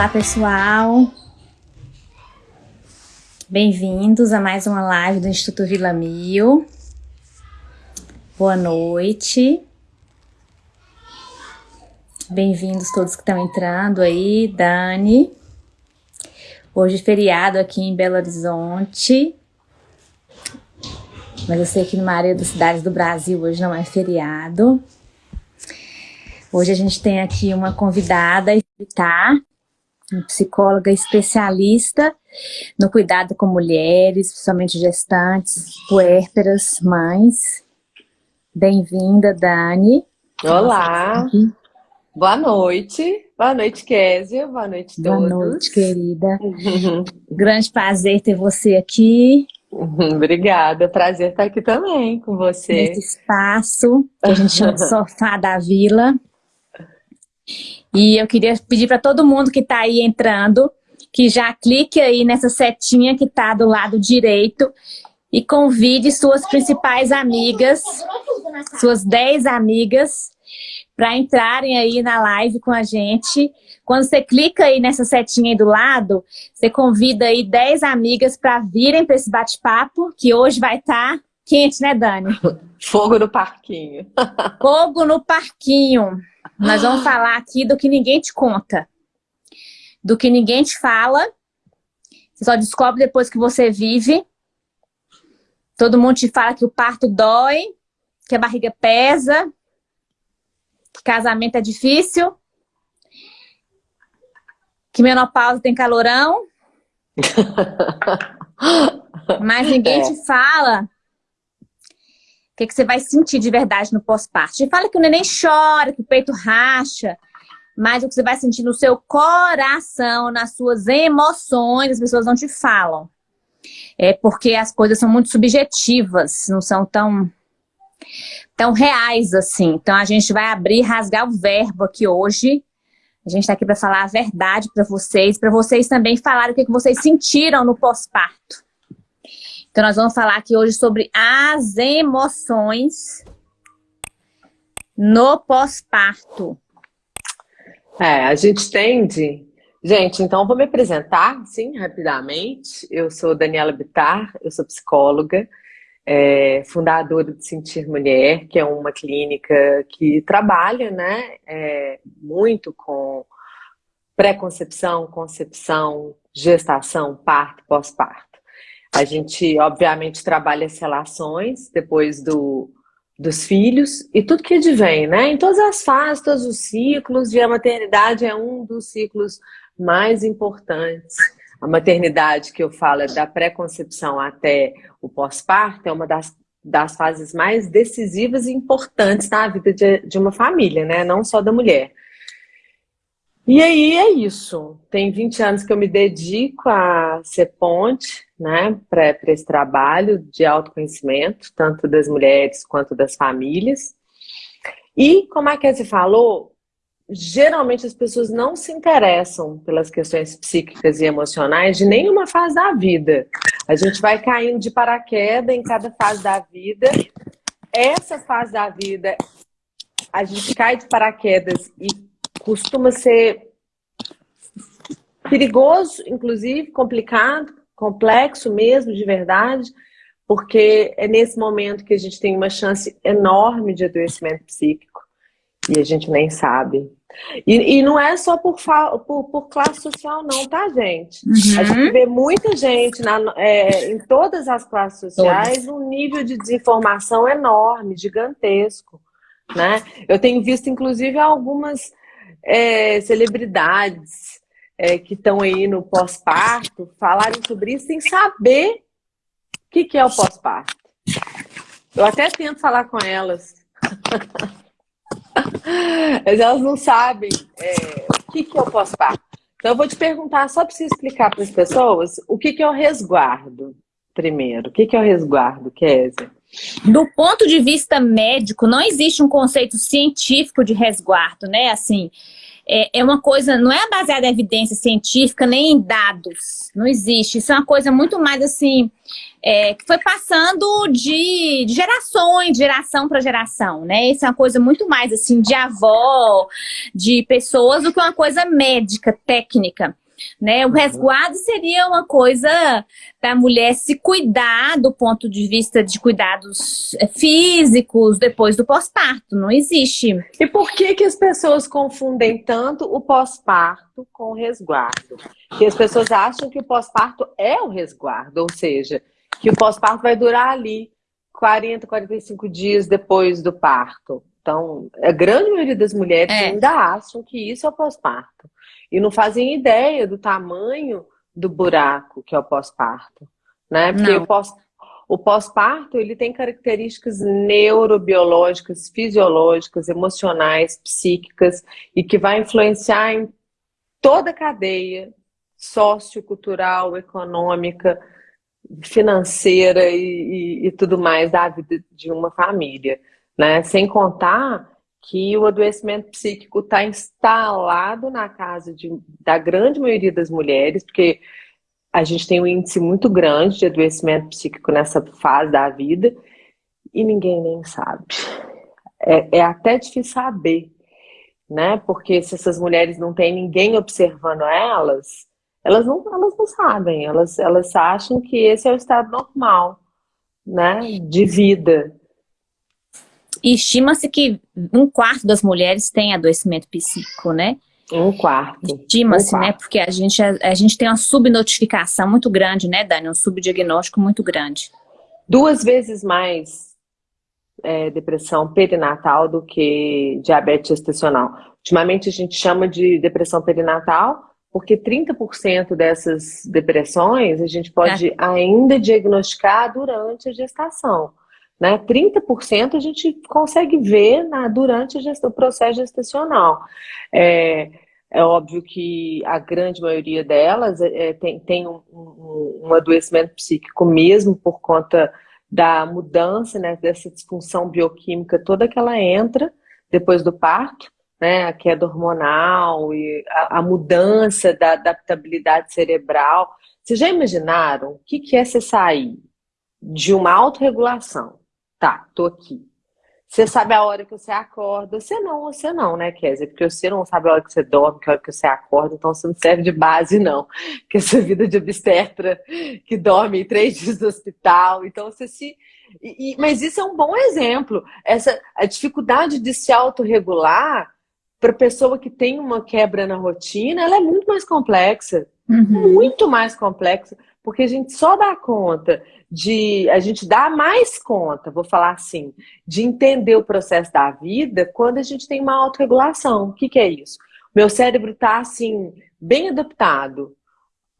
Olá, pessoal. Bem-vindos a mais uma live do Instituto Vila Mil. Boa noite. Bem-vindos todos que estão entrando aí, Dani. Hoje feriado aqui em Belo Horizonte. Mas eu sei que na maioria das cidades do Brasil hoje não é feriado. Hoje a gente tem aqui uma convidada, tá? Psicóloga especialista no cuidado com mulheres, principalmente gestantes, puérperas, mães. Bem-vinda, Dani. Olá. Boa noite. Boa noite, Kézia. Boa noite a todos. Boa noite, querida. Grande prazer ter você aqui. Obrigada, prazer estar aqui também com você. Nesse espaço que a gente chama de sofá da vila. E eu queria pedir para todo mundo que está aí entrando, que já clique aí nessa setinha que está do lado direito e convide suas principais amigas, suas 10 amigas, para entrarem aí na live com a gente. Quando você clica aí nessa setinha aí do lado, você convida aí 10 amigas para virem para esse bate-papo, que hoje vai estar tá quente, né, Dani? Fogo no parquinho. Fogo no parquinho. Nós vamos falar aqui do que ninguém te conta. Do que ninguém te fala. Você só descobre depois que você vive. Todo mundo te fala que o parto dói, que a barriga pesa, que casamento é difícil, que menopausa tem calorão. Mas ninguém é. te fala que, que você vai sentir de verdade no pós-parto. Fala que o neném chora, que o peito racha, mas o que você vai sentir no seu coração, nas suas emoções, as pessoas não te falam. É porque as coisas são muito subjetivas, não são tão tão reais assim. Então a gente vai abrir, rasgar o verbo aqui hoje. A gente está aqui para falar a verdade para vocês, para vocês também falarem o que, que vocês sentiram no pós-parto. Então nós vamos falar aqui hoje sobre as emoções no pós-parto. É, a gente tende... Gente, então vou me apresentar, sim, rapidamente. Eu sou Daniela Bitar, eu sou psicóloga, é, fundadora de Sentir Mulher, que é uma clínica que trabalha né, é, muito com pré-concepção, concepção, gestação, parto, pós-parto. A gente, obviamente, trabalha as relações depois do, dos filhos e tudo que advém, né? Em todas as fases, todos os ciclos, e a maternidade é um dos ciclos mais importantes a maternidade que eu falo é da pré-concepção até o pós-parto é uma das, das fases mais decisivas e importantes na vida de, de uma família, né? Não só da mulher. E aí é isso. Tem 20 anos que eu me dedico a ser ponte, né, para esse trabalho de autoconhecimento, tanto das mulheres quanto das famílias. E, como a Kézia falou, geralmente as pessoas não se interessam pelas questões psíquicas e emocionais de nenhuma fase da vida. A gente vai caindo de paraquedas em cada fase da vida. Essa fase da vida, a gente cai de paraquedas e costuma ser perigoso, inclusive, complicado, complexo mesmo, de verdade, porque é nesse momento que a gente tem uma chance enorme de adoecimento psíquico e a gente nem sabe. E, e, não é só por, por, por, classe social não, tá, gente? Uhum. A gente vê muita gente na, é, em todas as classes sociais um nível de desinformação enorme, gigantesco. Né? Eu tenho visto, inclusive, algumas é, celebridades é, que estão aí no pós-parto falarem sobre isso sem saber o que, que é o pós-parto. Eu até tento falar com elas. Mas elas não sabem é, o que, que é o pós-parto. Então eu vou te perguntar, só para você explicar para as pessoas, o que, que é o resguardo, primeiro. O que, que é o resguardo, Kézia? Do ponto de vista médico, não existe um conceito científico de resguardo, né? Assim, é, é uma coisa, não é baseada em evidência científica nem em dados, não existe. Isso é uma coisa muito mais assim, é, que foi passando de, de gerações, de geração para geração, né? Isso é uma coisa muito mais assim de avó, de pessoas, do que uma coisa médica, técnica. Né? O uhum. resguardo seria uma coisa da mulher se cuidar do ponto de vista de cuidados é, físicos depois do pós-parto. Não existe. E por que, que as pessoas confundem tanto o pós-parto com o resguardo? Que as pessoas acham que o pós-parto é o resguardo, ou seja, que o pós-parto vai durar ali 40, 45 dias depois do parto. Então, a grande maioria das mulheres é. ainda acham que isso é o pós-parto e não fazem ideia do tamanho do buraco que é o pós-parto, né? Porque não. o pós o pós-parto ele tem características neurobiológicas, fisiológicas, emocionais, psíquicas e que vai influenciar em toda a cadeia sociocultural, econômica, financeira e, e, e tudo mais da vida de uma família, né? Sem contar que o adoecimento psíquico está instalado na casa de, da grande maioria das mulheres, porque a gente tem um índice muito grande de adoecimento psíquico nessa fase da vida e ninguém nem sabe. É, é até difícil saber, né? Porque se essas mulheres não têm ninguém observando elas, elas não, elas não sabem, elas, elas acham que esse é o estado normal, né? De vida. E estima-se que um quarto das mulheres tem adoecimento psíquico, né? Um quarto. Estima-se, um né? Porque a gente, a, a, gente tem uma subnotificação muito grande, né, Dani? Um subdiagnóstico muito grande. Duas vezes mais é, depressão perinatal do que diabetes gestacional. Ultimamente a gente chama de depressão perinatal porque 30% dessas depressões a gente pode é. ainda diagnosticar durante a gestação. Né? 30% a gente consegue ver na, durante o processo gestacional. É, é óbvio que a grande maioria delas é, é, tem, tem um, um, um, adoecimento psíquico mesmo por conta da mudança, né, dessa disfunção bioquímica toda que ela entra depois do parto, né, a queda hormonal e a, a mudança da adaptabilidade cerebral. Vocês já imaginaram o que, que é você sair de uma autorregulação Tá, tô aqui. Você sabe a hora que você acorda. Você não, você não, né, Kézia? Porque você não sabe a hora que você dorme, que a hora que você acorda, então você não serve de base, não. Que essa vida de obstetra que dorme três dias no hospital. Então você se. E, e, mas isso é um bom exemplo. Essa, a dificuldade de se autorregular para pessoa que tem uma quebra na rotina, ela é muito mais complexa. Uhum. Muito mais complexa. Porque a gente só dá conta de a gente dá mais conta, vou falar assim, de entender o processo da vida quando a gente tem uma autorregulação. O que, que é isso? Meu cérebro está assim, bem adaptado.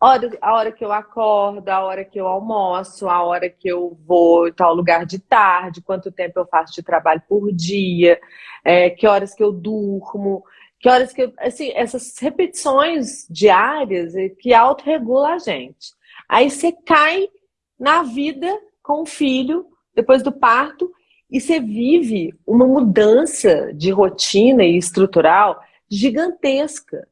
A hora que eu acordo, a hora que eu almoço, a hora que eu vou em tal lugar de tarde, quanto tempo eu faço de trabalho por dia, é, que horas que eu durmo, que horas que eu. Assim, essas repetições diárias é que autorregula a gente. Aí você cai na vida com o filho, depois do parto, e você vive uma mudança de rotina e estrutural gigantesca,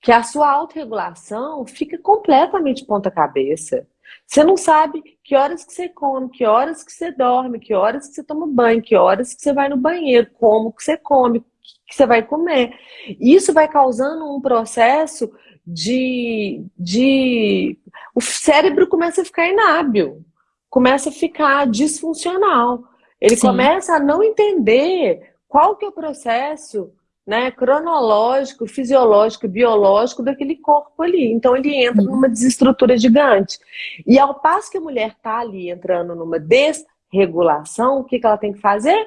que a sua autorregulação fica completamente ponta cabeça. Você não sabe que horas que você come, que horas que você dorme, que horas que você toma banho, que horas que você vai no banheiro, como que você come, que você vai comer. Isso vai causando um processo de, de o cérebro começa a ficar inábil, começa a ficar disfuncional. Ele Sim. começa a não entender qual que é o processo né, cronológico, fisiológico, biológico daquele corpo ali. Então ele entra numa desestrutura gigante. E ao passo que a mulher está ali entrando numa desregulação, o que, que ela tem que fazer?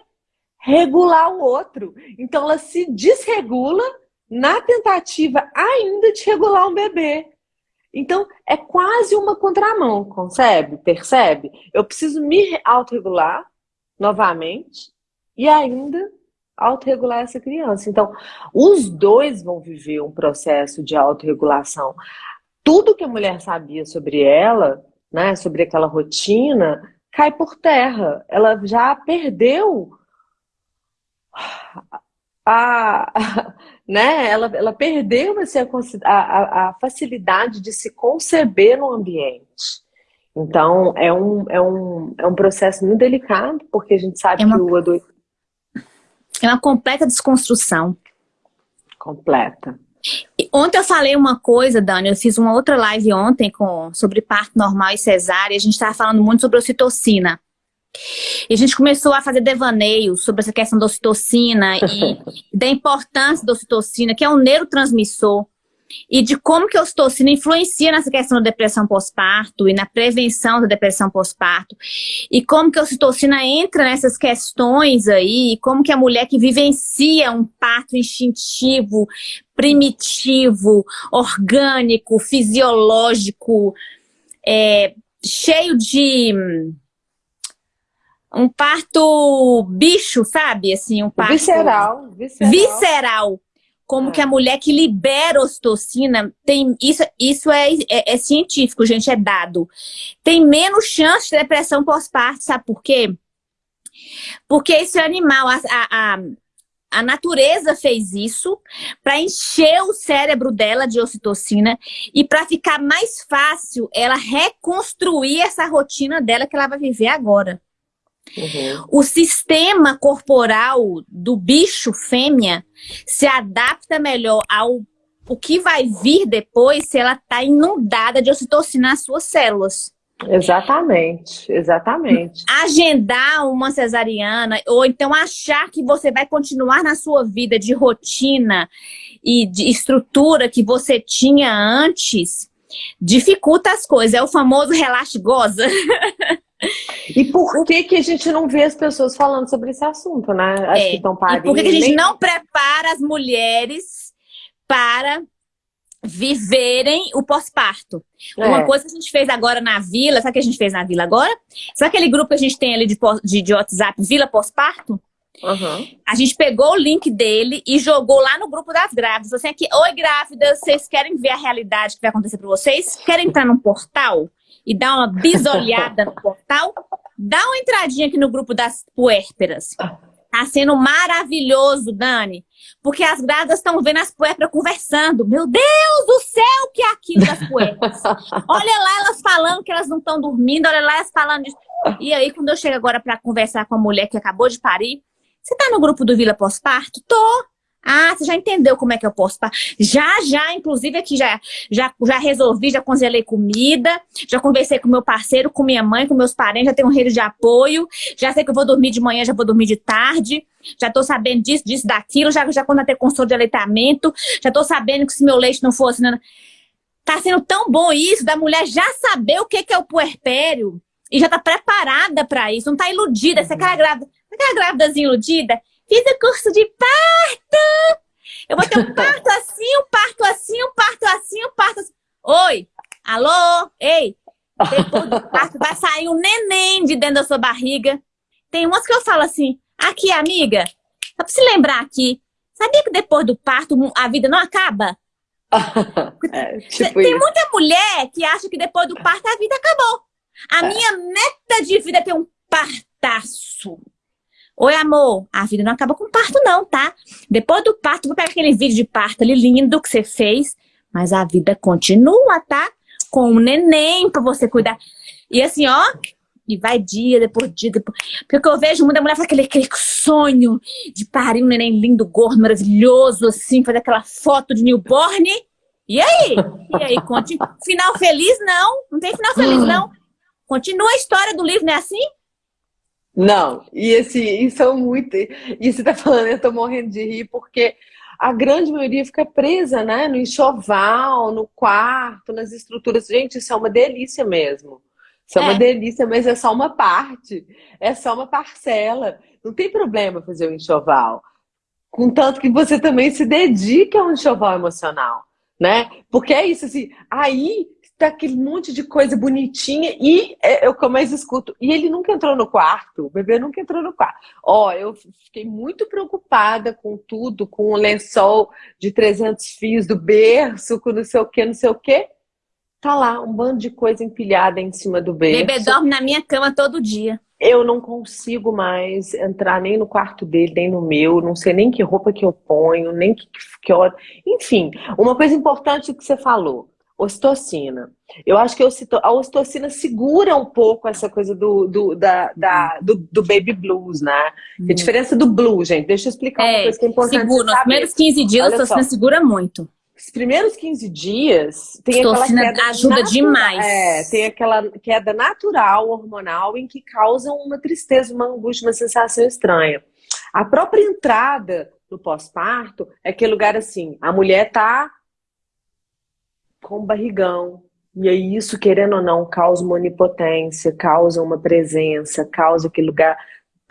Regular o outro. Então ela se desregula na tentativa ainda de regular um bebê. Então, é quase uma contramão, concebe? Percebe? Eu preciso me autorregular novamente e ainda autorregular essa criança. Então, os dois vão viver um processo de autorregulação. Tudo que a mulher sabia sobre ela, né, sobre aquela rotina, cai por terra. Ela já perdeu a, né, ela, ela perdeu assim, a, a, a facilidade de se conceber no ambiente. Então, é um, é um, é um processo muito delicado, porque a gente sabe é uma, que o adoecimento... É uma completa desconstrução. Completa. Ontem eu falei uma coisa, Dani, eu fiz uma outra live ontem com, sobre parto normal e cesárea, a gente estava falando muito sobre ocitocina. E a gente começou a fazer devaneios sobre essa questão da ocitocina e da importância da ocitocina, que é um neurotransmissor, e de como que a ocitocina influencia nessa questão da depressão pós-parto e na prevenção da depressão pós-parto. E como que a ocitocina entra nessas questões aí, e como que a mulher que vivencia um parto instintivo, primitivo, orgânico, fisiológico, é, cheio de um parto bicho, sabe? Assim, um parto visceral, visceral. visceral. Como é. que a mulher que libera ocitocina tem isso isso é, é, é, científico, gente, é dado. Tem menos chance de depressão pós-parto, sabe por quê? Porque esse animal, a, a, a natureza fez isso para encher o cérebro dela de ocitocina e para ficar mais fácil ela reconstruir essa rotina dela que ela vai viver agora. Uhum. O sistema corporal do bicho fêmea se adapta melhor ao o que vai vir depois se ela está inundada de ocitocina nas suas células. Exatamente, exatamente. Agendar uma cesariana, ou então achar que você vai continuar na sua vida de rotina e de estrutura que você tinha antes, dificulta as coisas. É o famoso relaxe goza. E por que que a gente não vê as pessoas falando sobre esse assunto, né? As é. que estão parindo. E por que, que a gente não prepara as mulheres para viverem o pós-parto. É. Uma coisa que a gente fez agora na vila, sabe o que a gente fez na vila agora? Sabe aquele grupo que a gente tem ali de, de, de WhatsApp, Vila Pós-Parto? Uhum. A gente pegou o link dele e jogou lá no grupo das grávidas. Assim, aqui, oi grávidas, vocês querem ver a realidade que vai acontecer para vocês? Querem entrar num portal? E dá uma bisolhada no portal, dá uma entradinha aqui no grupo das puérperas. Tá sendo maravilhoso, Dani. Porque as grávidas estão vendo as puérperas conversando. Meu Deus do céu, que é aquilo das puérperas. olha lá elas falando que elas não estão dormindo, olha lá elas falando disso. E aí, quando eu chego agora para conversar com a mulher que acabou de parir, você tá no grupo do Vila Pós-Parto? Tô. Ah, você já entendeu como é que eu posso? Já, já, inclusive aqui já, já, já resolvi, já congelei comida, já conversei com meu parceiro, com minha mãe, com meus parentes, já tenho um rede de apoio, já sei que eu vou dormir de manhã, já vou dormir de tarde, já tô sabendo disso, disso, daquilo, já, já quando ter consulta de aleitamento, já tô sabendo que se meu leite não fosse... Não... Tá sendo tão bom isso, da mulher já saber o que, que é o puerpério e já tá preparada para isso, não tá iludida, você é aquela grávida, aquela grávidazinha iludida, Fiz o curso de parto! Eu vou ter um parto assim, um parto assim, um parto assim, um parto assim. Oi! Alô? Ei! Depois do parto vai sair um neném de dentro da sua barriga. Tem umas que eu falo assim, aqui, amiga, só pra se lembrar aqui, sabia que depois do parto a vida não acaba? é, tipo Tem isso. muita mulher que acha que depois do parto a vida acabou. A é. minha meta de vida é ter um partaço. Oi, amor, a vida não acaba com parto não, tá? Depois do parto, vou pegar aquele vídeo de parto ali lindo que você fez, mas a vida continua, tá? Com um neném pra você cuidar. E assim, ó, e vai dia depois dia depois. Porque eu vejo muita mulher fazer aquele, aquele sonho de parir um neném lindo, gordo, maravilhoso, assim, fazer aquela foto de newborn. E aí? E aí, conte. Final feliz, não. Não tem final feliz, não. Continua a história do livro, não é assim? Não, e assim, isso é muito. E você tá falando, eu tô morrendo de rir, porque a grande maioria fica presa, né? No enxoval, no quarto, nas estruturas. Gente, isso é uma delícia mesmo. Isso é, é uma delícia, mas é só uma parte. É só uma parcela. Não tem problema fazer o enxoval. Contanto que você também se dedique a um enxoval emocional, né? Porque é isso, assim, aí tá aquele monte de coisa bonitinha e é, o que eu mais escuto. E ele nunca entrou no quarto, o bebê nunca entrou no quarto. Ó, eu fiquei muito preocupada com tudo, com o lençol de 300 fios do berço, com não sei o que, não sei o que. Tá lá, um bando de coisa empilhada em cima do berço. O bebê dorme na minha cama todo dia. Eu não consigo mais entrar nem no quarto dele, nem no meu, não sei nem que roupa que eu ponho, nem que, que hora. Enfim, uma coisa importante que você falou ocitocina. Eu acho que a ocitocina segura um pouco essa coisa do, do, da, da do, do, baby blues, né? Hum. A diferença do blue, gente, deixa eu explicar é, uma coisa que é importante. Segura, nos primeiros 15 dias Olha a ocitocina segura muito. Os primeiros 15 dias tem aquela queda ajuda natural, demais. É, tem aquela queda natural, hormonal, em que causa uma tristeza, uma angústia, uma sensação estranha. A própria entrada no pós-parto é aquele lugar assim, a mulher tá com barrigão, e aí isso, querendo ou não, causa uma onipotência, causa uma presença, causa aquele lugar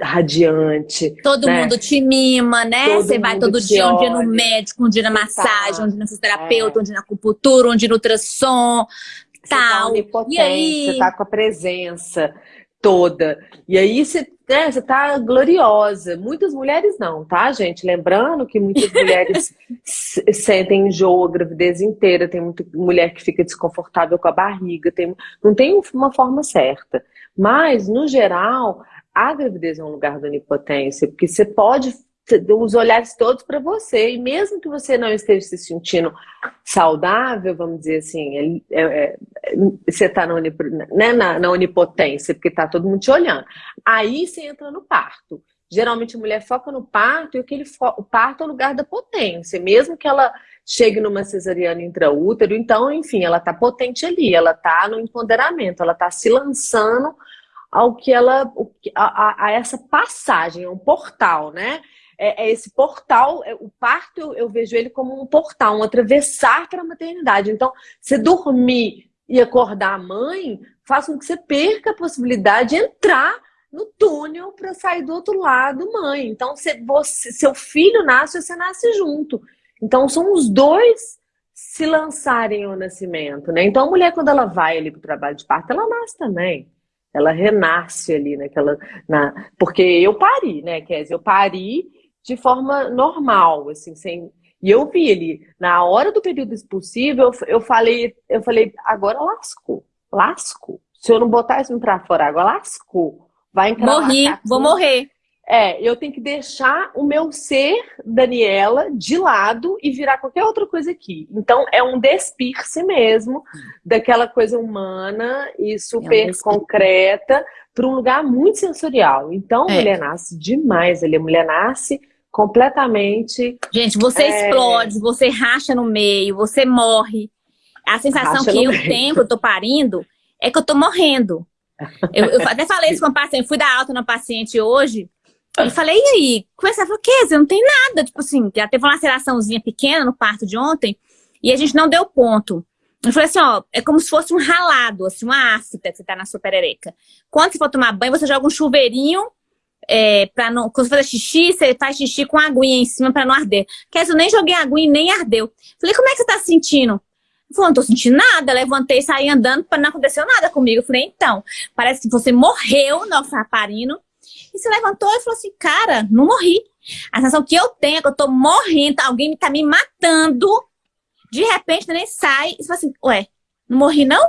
radiante. Todo né? mundo te mima, né? Você vai todo dia, olha. um dia no médico, um dia na massagem, tá. um dia no fisioterapeuta, é. um dia na acupuntura, um dia no ultrassom, você tá tal. Tá e aí? Você tá com a presença toda. E aí você, né, você tá gloriosa. Muitas mulheres não, tá, gente? Lembrando que muitas mulheres sentem enjoo a gravidez inteira, tem muita mulher que fica desconfortável com a barriga, tem, não tem uma forma certa. Mas, no geral, a gravidez é um lugar da onipotência, porque você pode os olhares todos para você, e mesmo que você não esteja se sentindo saudável, vamos dizer assim, é, é, é, você está na, né, na, na, onipotência, porque está todo mundo te olhando. Aí você entra no parto. Geralmente a mulher foca no parto, e aquele o parto é o lugar da potência, mesmo que ela chegue numa cesariana intraútero, então, enfim, ela está potente ali, ela está no empoderamento, ela está se lançando ao que ela, a, a, a, essa passagem, é um portal, né? É, é esse portal, é, o parto eu, eu, vejo ele como um portal, um atravessar para a maternidade. Então, você dormir e acordar a mãe faz com que você perca a possibilidade de entrar no túnel para sair do outro lado, mãe. Então, você, você, seu filho nasce, você nasce junto. Então, são os dois se lançarem ao nascimento, né? Então, a mulher, quando ela vai ali para o trabalho de parto, ela nasce também. Ela renasce ali naquela. Na, porque eu pari, né, Kézia? Eu pari de forma normal, assim, sem. E eu vi ele, na hora do período expulsivo, eu, eu falei, eu falei, agora lascou, lascou. Se eu não botar isso pra fora, agora lascou. Vai entrar Morri, vou morrer. É, eu tenho que deixar o meu ser, Daniela, de lado e virar qualquer outra coisa aqui. Então, é um despir-se mesmo daquela coisa humana e super é um concreta para um lugar muito sensorial. Então, é. mulher nasce demais ali. A mulher nasce completamente... Gente, você é... explode, você racha no meio, você morre. A sensação racha que eu meio. tenho, que eu tô parindo, é que eu tô morrendo. Eu, eu até falei isso com uma paciente, fui dar alta na paciente hoje, e falei, e aí? Começar a falar, que não tem nada. Tipo assim, já teve uma laceraçãozinha pequena no parto de ontem e a gente não deu ponto. Eu falei assim, ó, é como se fosse um ralado, assim, uma ácida que você tá na sua perereca. Quando você for tomar banho, você joga um chuveirinho é, pra não... Quando você fazer xixi, você faz xixi com aguinha em cima pra não arder. Quer dizer, eu nem joguei aguinha e nem ardeu. Falei, como é que você tá se sentindo? Falei, não tô sentindo nada. Levantei, saí andando, não aconteceu nada comigo. Falei, então, parece que você morreu, nosso raparino, e se levantou e falou assim, cara, não morri. A sensação que eu tenho é que eu tô morrendo, alguém tá me matando. De repente, nem sai e fala assim, ué, não morri não?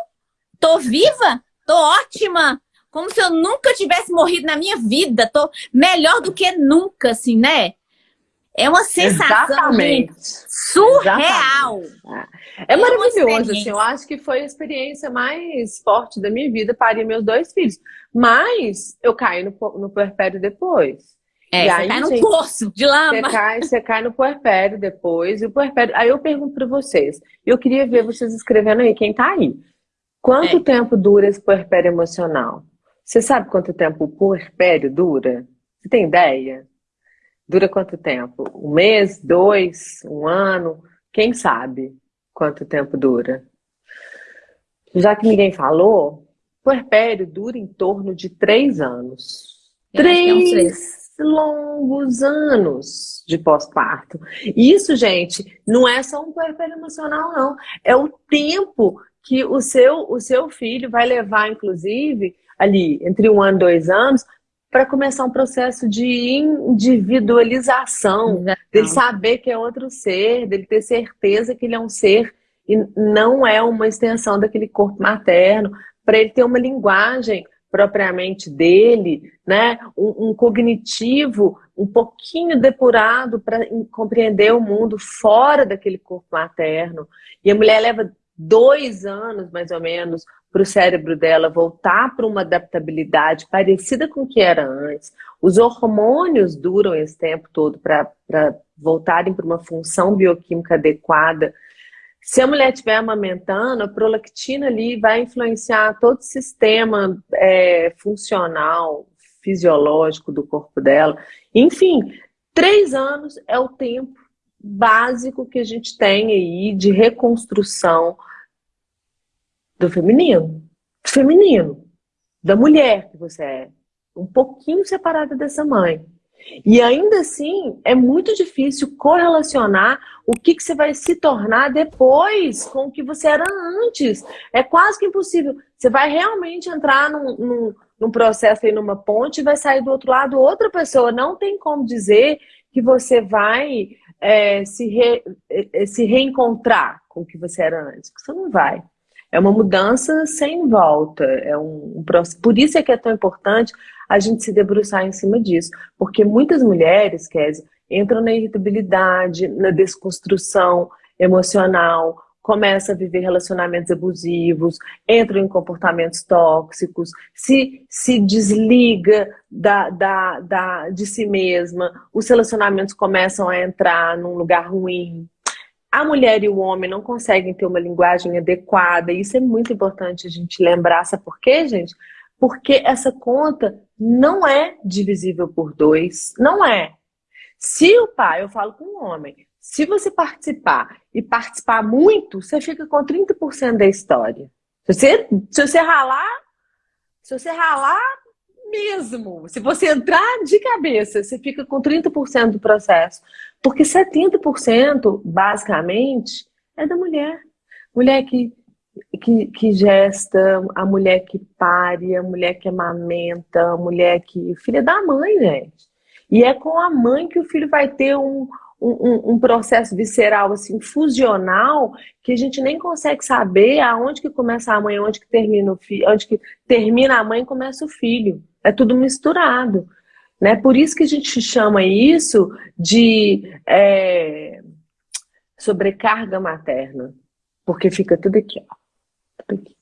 Tô viva? Tô ótima? Como se eu nunca tivesse morrido na minha vida. Tô melhor do que nunca, assim, né? É uma sensação gente, surreal. Exatamente. É, é maravilhoso, assim, eu acho que foi a experiência mais forte da minha vida, parei meus dois filhos. Mas eu caí no, no puerpério depois. É, e você aí, cai no gente, poço de lama. Você cai, você cai no puerpério depois, e o puerpério... Aí eu pergunto para vocês, eu queria ver vocês escrevendo aí, quem tá aí. Quanto é. tempo dura esse puerpério emocional? Você sabe quanto tempo o puerpério dura? Você tem ideia? Dura quanto tempo? Um mês, dois, um ano? Quem sabe quanto tempo dura? Já que ninguém falou, puerpério dura em torno de três anos. Três, é longos anos de pós-parto. Isso, gente, não é só um puerpério emocional, não. É o tempo que o seu, o seu filho vai levar, inclusive, ali, entre um ano e dois anos, para começar um processo de individualização, Exato. dele saber que é outro ser, dele ter certeza que ele é um ser e não é uma extensão daquele corpo materno, para ele ter uma linguagem propriamente dele, né? Um, um, cognitivo um pouquinho depurado para compreender o mundo fora daquele corpo materno. E a mulher leva dois anos, mais ou menos, para o cérebro dela voltar para uma adaptabilidade parecida com o que era antes. Os hormônios duram esse tempo todo para voltarem para uma função bioquímica adequada. Se a mulher estiver amamentando, a prolactina ali vai influenciar todo o sistema é, funcional, fisiológico do corpo dela. Enfim, três anos é o tempo básico que a gente tem aí de reconstrução do feminino. Feminino. Da mulher que você é. Um pouquinho separada dessa mãe. E ainda assim, é muito difícil correlacionar o que, que você vai se tornar depois com o que você era antes. É quase que impossível. Você vai realmente entrar num, num, num processo aí, numa ponte, e vai sair do outro lado outra pessoa. Não tem como dizer que você vai é, se, re, é, se reencontrar com o que você era antes. Você não vai. É uma mudança sem volta. É um, um, por isso é que é tão importante a gente se debruçar em cima disso. Porque muitas mulheres, Kézia, entram na irritabilidade, na desconstrução emocional, começa a viver relacionamentos abusivos, entra em comportamentos tóxicos, se, se desliga da, da, da, de si mesma, os relacionamentos começam a entrar num lugar ruim. A mulher e o homem não conseguem ter uma linguagem adequada, isso é muito importante a gente lembrar. Sabe por quê, gente? Porque essa conta não é divisível por dois, não é. Se o pai, eu falo com o homem, se você participar e participar muito, você fica com 30% da história. Se você, se você ralar, se você ralar mesmo, se você entrar de cabeça, você fica com 30% do processo. Porque 70%, basicamente, é da mulher. Mulher que, que, que gesta, a mulher que pare, a mulher que amamenta, a mulher que... Filha da mãe, gente. E é com a mãe que o filho vai ter um, um, um, processo visceral assim fusional que a gente nem consegue saber aonde que começa a mãe, onde que termina o filho, onde que termina a mãe começa o filho. É tudo misturado. Né? Por isso que a gente chama isso de é, sobrecarga materna. Porque fica tudo aqui, ó. Tudo aqui.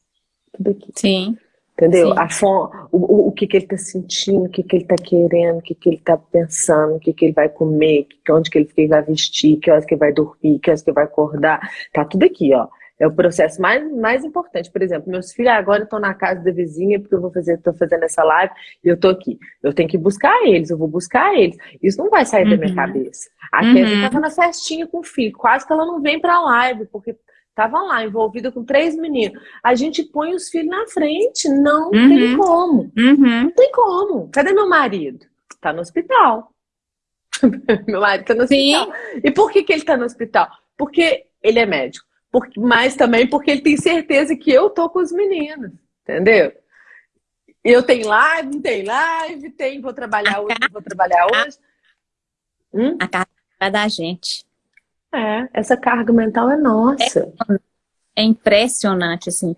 Tudo aqui. Sim. Entendeu? A fome, o, o, que, que ele está sentindo, o que, que ele está querendo, o que, que ele está pensando, o que, que ele vai comer, onde que ele, que ele vai vestir, que horas que ele vai dormir, que horas que ele vai acordar. Tá tudo aqui, ó. É o processo mais, mais importante. Por exemplo, meus filhos agora estão na casa da vizinha porque eu vou fazer, estou fazendo essa live e eu estou aqui. Eu tenho que buscar eles, eu vou buscar eles. Isso não vai sair uhum. da minha uhum. cabeça. A uhum. Kézia estava na festinha com o filho, quase que ela não vem para a live, porque Estavam lá, envolvida com três meninos. A gente põe os filhos na frente. Não uhum. tem como. Uhum. Não tem como. Cadê meu marido? Tá no hospital. meu marido tá no Sim. hospital. E por que, que ele tá no hospital? Porque ele é médico. Porque, mas também porque ele tem certeza que eu tô com os meninos. Entendeu? Eu tenho live, não tem live, tem, vou trabalhar hoje, vou trabalhar hoje. Hum? A carga é da gente. É, essa carga mental é nossa. É, é impressionante, assim.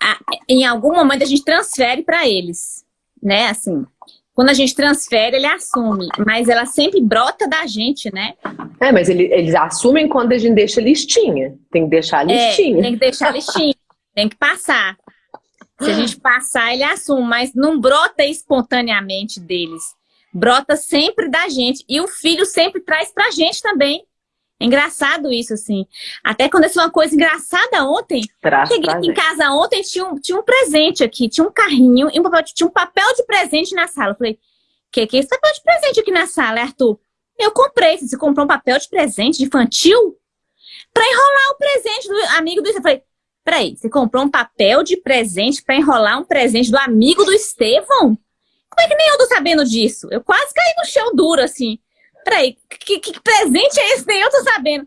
A, em algum momento a gente transfere para eles, né, assim. Quando a gente transfere, ele assume, mas ela sempre brota da gente, né? É, mas ele, eles assumem quando a gente deixa listinha. Tem que deixar é, listinha. É, tem que deixar listinha, tem que passar. Se a gente passar, ele assume, mas não brota espontaneamente deles. Brota sempre da gente. E o filho sempre traz pra gente também. É engraçado isso, assim. Até aconteceu uma coisa engraçada ontem. Cheguei aqui em casa ontem, tinha um, tinha um presente aqui, tinha um carrinho e um papel, tinha um papel de presente na sala. Eu falei, que que é esse papel de presente aqui na sala, Arthur? Eu comprei. Você comprou um papel de presente de infantil? Pra enrolar o presente do amigo do... Eu falei, peraí, você comprou um papel de presente pra enrolar um presente do amigo do Estevão? Como é que nem eu tô sabendo disso? Eu quase caí no chão duro, assim. Peraí, que, que presente é esse? Nem eu tô sabendo.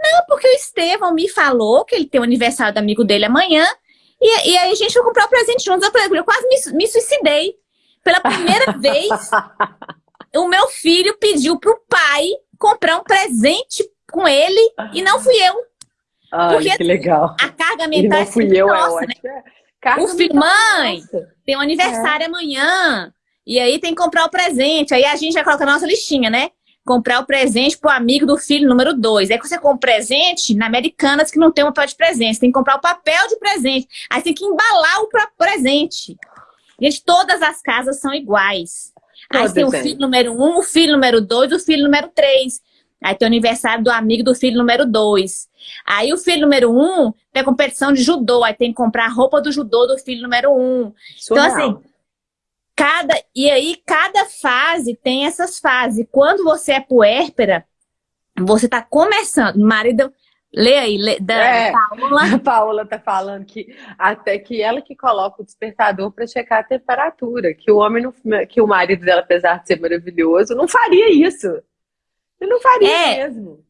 Não, porque o Estevão me falou que ele tem o aniversário do amigo dele amanhã. E, e aí a gente vai comprar o presente juntos. Eu, eu quase me, me suicidei. Pela primeira vez, o meu filho pediu pro pai comprar um presente com ele e não fui eu. Ai, porque que legal. A carga mental e não fui é eu, nossa, é né? É. o filho, mãe, nossa. tem um aniversário é. amanhã. E aí tem que comprar o presente. Aí a gente já coloca a nossa listinha, né? Comprar o presente pro amigo do filho número dois. Aí quando você compra o presente, na Americanas que não tem um papel de presente, você tem que comprar o papel de presente. Aí tem que embalar o presente. Gente, todas as casas são iguais. Todas, aí tem o filho número um, o filho número dois, o filho número três. Aí tem o aniversário do amigo do filho número dois. Aí o filho número um tem competição de judô, aí tem que comprar a roupa do judô do filho número um. Então, assim, Cada, e aí, cada fase tem essas fases. Quando você é puérpera, você está começando. Marido, lê aí, lê, da é, Paula. A Paula tá falando que até que ela que coloca o despertador para checar a temperatura, que o homem, não, que o marido dela, apesar de ser maravilhoso, não faria isso. Ele não faria é, mesmo.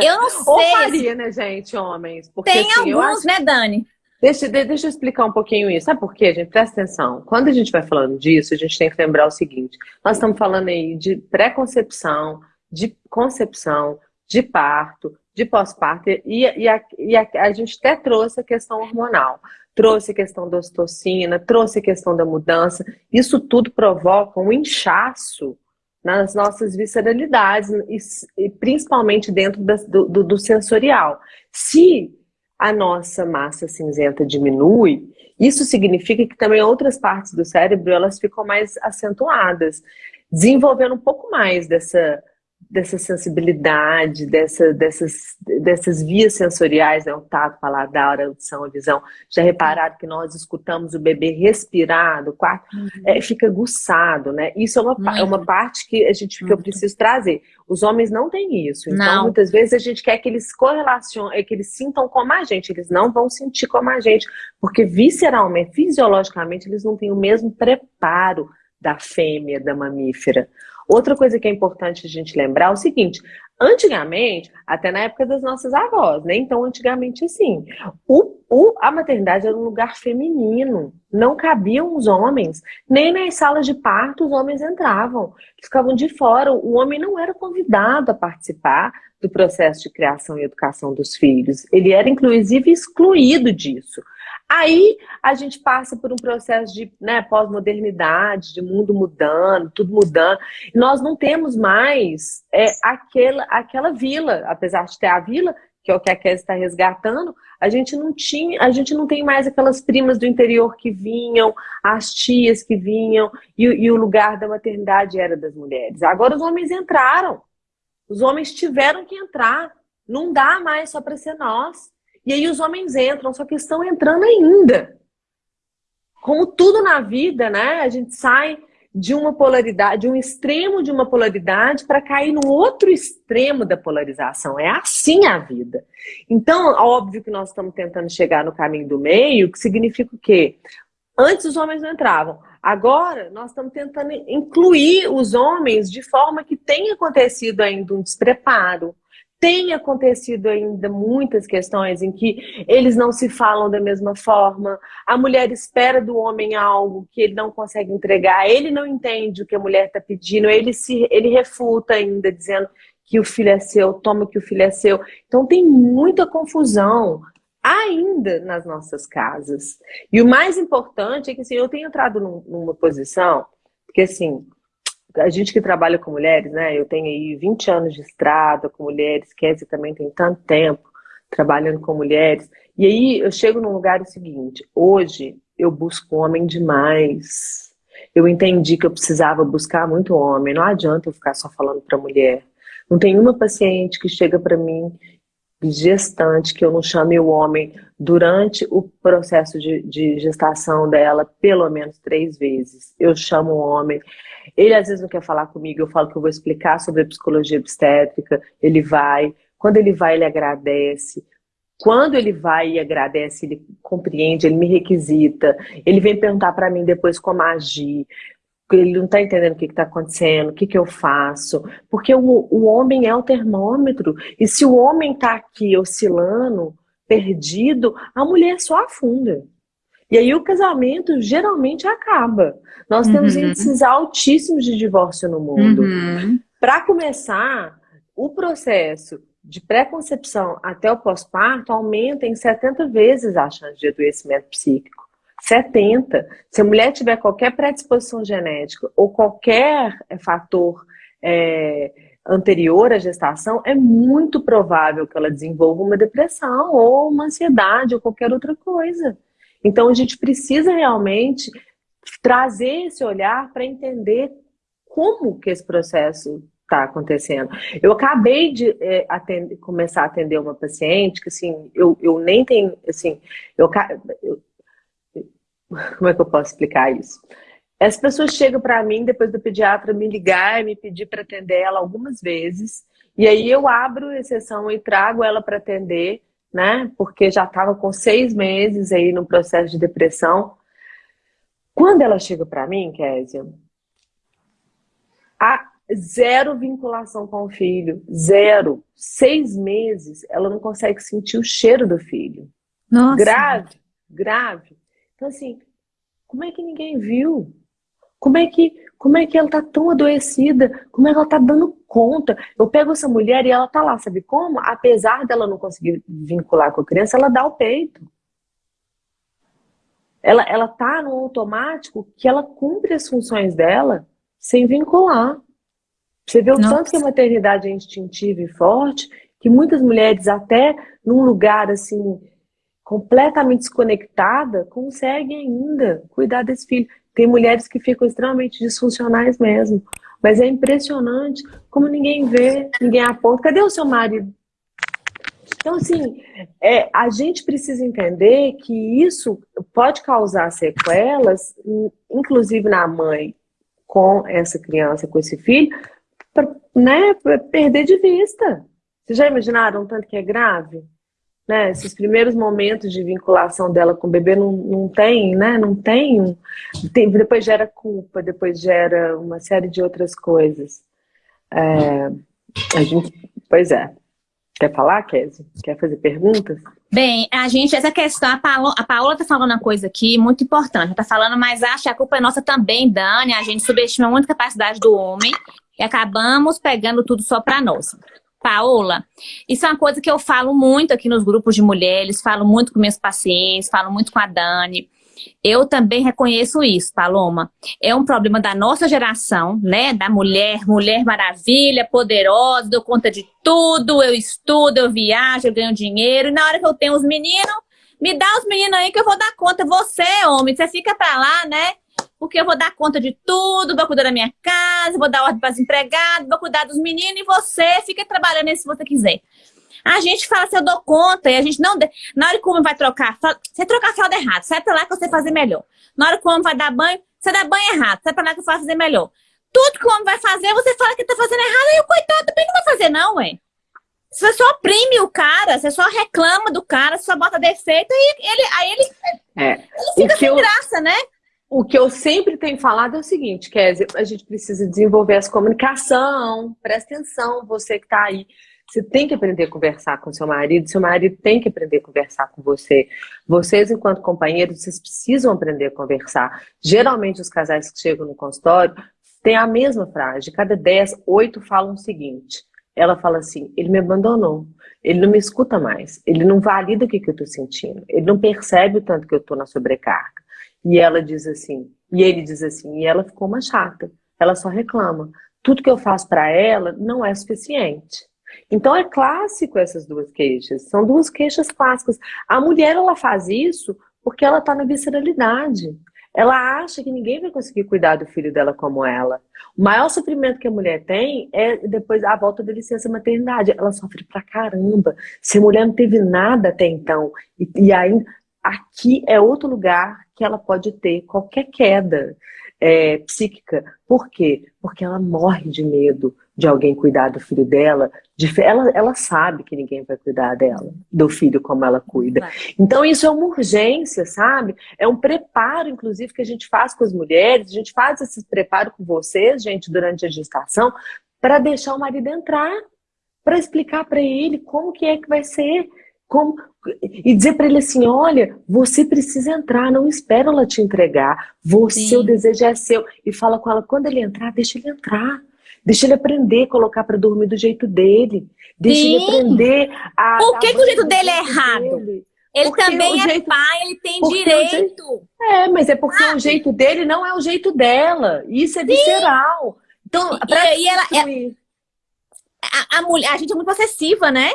Eu não sei. Ou faria, né, gente, homens? Porque, tem assim, alguns, acho... né, Dani? Deixa, deixa eu explicar um pouquinho isso. Sabe por quê, gente? Presta atenção. Quando a gente vai falando disso, a gente tem que lembrar o seguinte. Nós estamos falando aí de pré-concepção, de concepção, de parto, de pós-parto, e, e, a, e a, a, gente até trouxe a questão hormonal. Trouxe a questão da ocitocina, trouxe a questão da mudança. Isso tudo provoca um inchaço nas nossas visceralidades, e, e principalmente dentro da, do, do sensorial. Se a nossa massa cinzenta diminui, isso significa que também outras partes do cérebro elas ficam mais acentuadas, desenvolvendo um pouco mais dessa dessa sensibilidade, dessa, dessas, dessas vias sensoriais, né? o tato, paladar, a audição, a visão. Já repararam que nós escutamos o bebê respirar do quarto, uhum. é, fica aguçado, né? Isso é uma, é uma parte que a gente que eu preciso trazer. Os homens não têm isso. Então, não. muitas vezes a gente quer que eles correlacionem, que eles sintam como a gente. Eles não vão sentir como a gente, porque visceralmente, fisiologicamente, eles não têm o mesmo preparo da fêmea, da mamífera. Outra coisa que é importante a gente lembrar é o seguinte: antigamente, até na época das nossas avós, né? então antigamente assim, o, o, a maternidade era um lugar feminino, não cabiam os homens, nem nas salas de parto os homens entravam, ficavam de fora, o homem não era convidado a participar do processo de criação e educação dos filhos, ele era inclusive excluído disso. Aí a gente passa por um processo de né, pós-modernidade, de mundo mudando, tudo mudando. Nós não temos mais é, aquela, aquela vila, apesar de ter a vila, que é o que a Kézia está resgatando, a gente não tinha, a gente não tem mais aquelas primas do interior que vinham, as tias que vinham, e, e o lugar da maternidade era das mulheres. Agora os homens entraram. Os homens tiveram que entrar. Não dá mais só para ser nós. E aí os homens entram, só que estão entrando ainda. Como tudo na vida, né? A gente sai de uma polaridade, de um extremo de uma polaridade para cair no outro extremo da polarização. É assim a vida. Então, óbvio que nós estamos tentando chegar no caminho do meio, que significa o quê? Antes os homens não entravam. Agora, nós estamos tentando incluir os homens de forma que tenha acontecido ainda um despreparo, tem acontecido ainda muitas questões em que eles não se falam da mesma forma, a mulher espera do homem algo que ele não consegue entregar, ele não entende o que a mulher está pedindo, ele, se, ele refuta ainda, dizendo que o filho é seu, toma que o filho é seu. Então tem muita confusão ainda nas nossas casas. E o mais importante é que assim, eu tenho entrado num, numa posição, porque assim, a gente que trabalha com mulheres, né? Eu tenho aí 20 anos de estrada com mulheres, Kézia também tem tanto tempo trabalhando com mulheres. E aí eu chego num lugar o seguinte, hoje eu busco homem demais. Eu entendi que eu precisava buscar muito homem. Não adianta eu ficar só falando para mulher. Não tem uma paciente que chega para mim gestante que eu não chame o homem durante o processo de, de, gestação dela pelo menos três vezes. Eu chamo o homem. Ele às vezes não quer falar comigo, eu falo que eu vou explicar sobre a psicologia obstétrica, ele vai. Quando ele vai, ele agradece. Quando ele vai e agradece, ele compreende, ele me requisita, ele vem perguntar para mim depois como agir, ele não está entendendo o que está acontecendo, o que, que eu faço, porque o, o homem é o termômetro, e se o homem está aqui oscilando, perdido, a mulher só afunda. E aí o casamento geralmente acaba. Nós temos uhum. índices altíssimos de divórcio no mundo. Uhum. Para começar, o processo de pré-concepção até o pós-parto aumenta em 70 vezes a chance de adoecimento psíquico. 70. Se a mulher tiver qualquer predisposição genética ou qualquer é, fator é, anterior à gestação, é muito provável que ela desenvolva uma depressão ou uma ansiedade ou qualquer outra coisa. Então a gente precisa realmente trazer esse olhar para entender como que esse processo está acontecendo. Eu acabei de é, atender, começar a atender uma paciente que, assim, eu, eu nem tenho, assim, eu, eu, como é que eu posso explicar isso? As pessoas chegam para mim, depois do pediatra me ligar e me pedir para atender ela algumas vezes, e aí eu abro exceção e trago ela para atender, né, porque já estava com seis meses aí no processo de depressão. Quando ela chega para mim, Kézia, a zero vinculação com o filho, zero. Seis meses, ela não consegue sentir o cheiro do filho. Nossa. Grave, grave. Então, assim, como é que ninguém viu? Como é que, como é que ela tá tão adoecida? Como é que ela tá dando conta? Eu pego essa mulher e ela tá lá, sabe como? Apesar dela não conseguir vincular com a criança, ela dá o peito. Ela, ela tá no automático que ela cumpre as funções dela sem vincular. Você vê o Nossa. tanto que a maternidade é instintiva e forte, que muitas mulheres, até num lugar assim, completamente desconectada, conseguem ainda cuidar desse filho. Tem mulheres que ficam extremamente disfuncionais mesmo. Mas é impressionante como ninguém vê, ninguém aponta. Cadê o seu marido? Então, assim, é, a gente precisa entender que isso pode causar sequelas, inclusive na mãe com essa criança, com esse filho, para né, perder de vista. Vocês já imaginaram tanto que é grave? Né? Esses primeiros momentos de vinculação dela com o bebê não, não tem, né? Não tem, tem. Depois gera culpa, depois gera uma série de outras coisas. É, a gente, pois é. Quer falar, Kézia? Quer fazer perguntas? Bem, a gente, essa questão, a, Paola, a Paola tá falando uma coisa aqui muito importante. Tá falando, mas acho que a culpa é nossa também, Dani. A gente subestima muito a capacidade do homem e acabamos pegando tudo só para nós. Paola, isso é uma coisa que eu falo muito aqui nos grupos de mulheres, falo muito com meus pacientes, falo muito com a Dani. Eu também reconheço isso, Paloma. É um problema da nossa geração, né? Da mulher, mulher maravilha, poderosa, dou conta de tudo, eu estudo, eu viajo, eu ganho dinheiro. E na hora que eu tenho os meninos, me dá os meninos aí que eu vou dar conta. Você, homem, você fica pra lá, né? Porque eu vou dar conta de tudo, vou cuidar da minha casa, vou dar ordem para os empregados, vou cuidar dos meninos e você fica trabalhando aí se você quiser. A gente fala se eu dou conta e a gente não... Na hora que o homem vai trocar, você trocar a fralda errado, sai pra lá que você fazer melhor. Na hora que o homem vai dar banho, você dá banho errado, sai pra lá que eu faço fazer melhor. Tudo que o homem vai fazer, você fala que tá fazendo errado, e o coitado também não vai fazer não, ué. Você só oprime o cara, você só reclama do cara, você só bota defeito, e ele, aí ele, é, ele fica sem eu... graça, né? O que eu sempre tenho falado é o seguinte, Kézia, a gente precisa desenvolver essa comunicação, presta atenção, você que está aí. Você tem que aprender a conversar com seu marido, seu marido tem que aprender a conversar com você. Vocês, enquanto companheiros, vocês precisam aprender a conversar. Geralmente, os casais que chegam no consultório têm a mesma frase. De cada dez, oito falam o seguinte. Ela fala assim, ele me abandonou, ele não me escuta mais, ele não valida o que, que eu estou sentindo, ele não percebe o tanto que eu estou na sobrecarga. E ela diz assim, e ele diz assim, e ela ficou uma chata, ela só reclama. Tudo que eu faço para ela não é suficiente. Então é clássico essas duas queixas, são duas queixas clássicas. A mulher ela faz isso porque ela está na visceralidade. Ela acha que ninguém vai conseguir cuidar do filho dela como ela. O maior sofrimento que a mulher tem é depois a volta da licença maternidade. Ela sofre pra caramba. Se a mulher não teve nada até então, e, e aqui é outro lugar que ela pode ter qualquer queda é, psíquica. Por quê? Porque ela morre de medo de alguém cuidar do filho dela. De, ela, ela sabe que ninguém vai cuidar dela, do filho como ela cuida. Então isso é uma urgência, sabe? É um preparo, inclusive, que a gente faz com as mulheres. A gente faz esse preparo com vocês, gente, durante a gestação, para deixar o marido entrar, para explicar para ele como que é que vai ser como, e dizer para ele assim, olha, você precisa entrar, não espera ela te entregar. Você, o desejo é seu. E fala com ela, quando ele entrar, deixa ele entrar. Deixa ele aprender a colocar para dormir do jeito dele. Deixa Sim. ele aprender a... Por que, que o jeito dele é errado? Dele. Ele porque também é jeito, pai, ele tem direito. Jeito, é, mas é porque ah, o jeito dele não é o jeito dela. Isso é Sim. visceral. Então, e, e ela, ela, a, a, mulher, a gente é muito possessiva, né?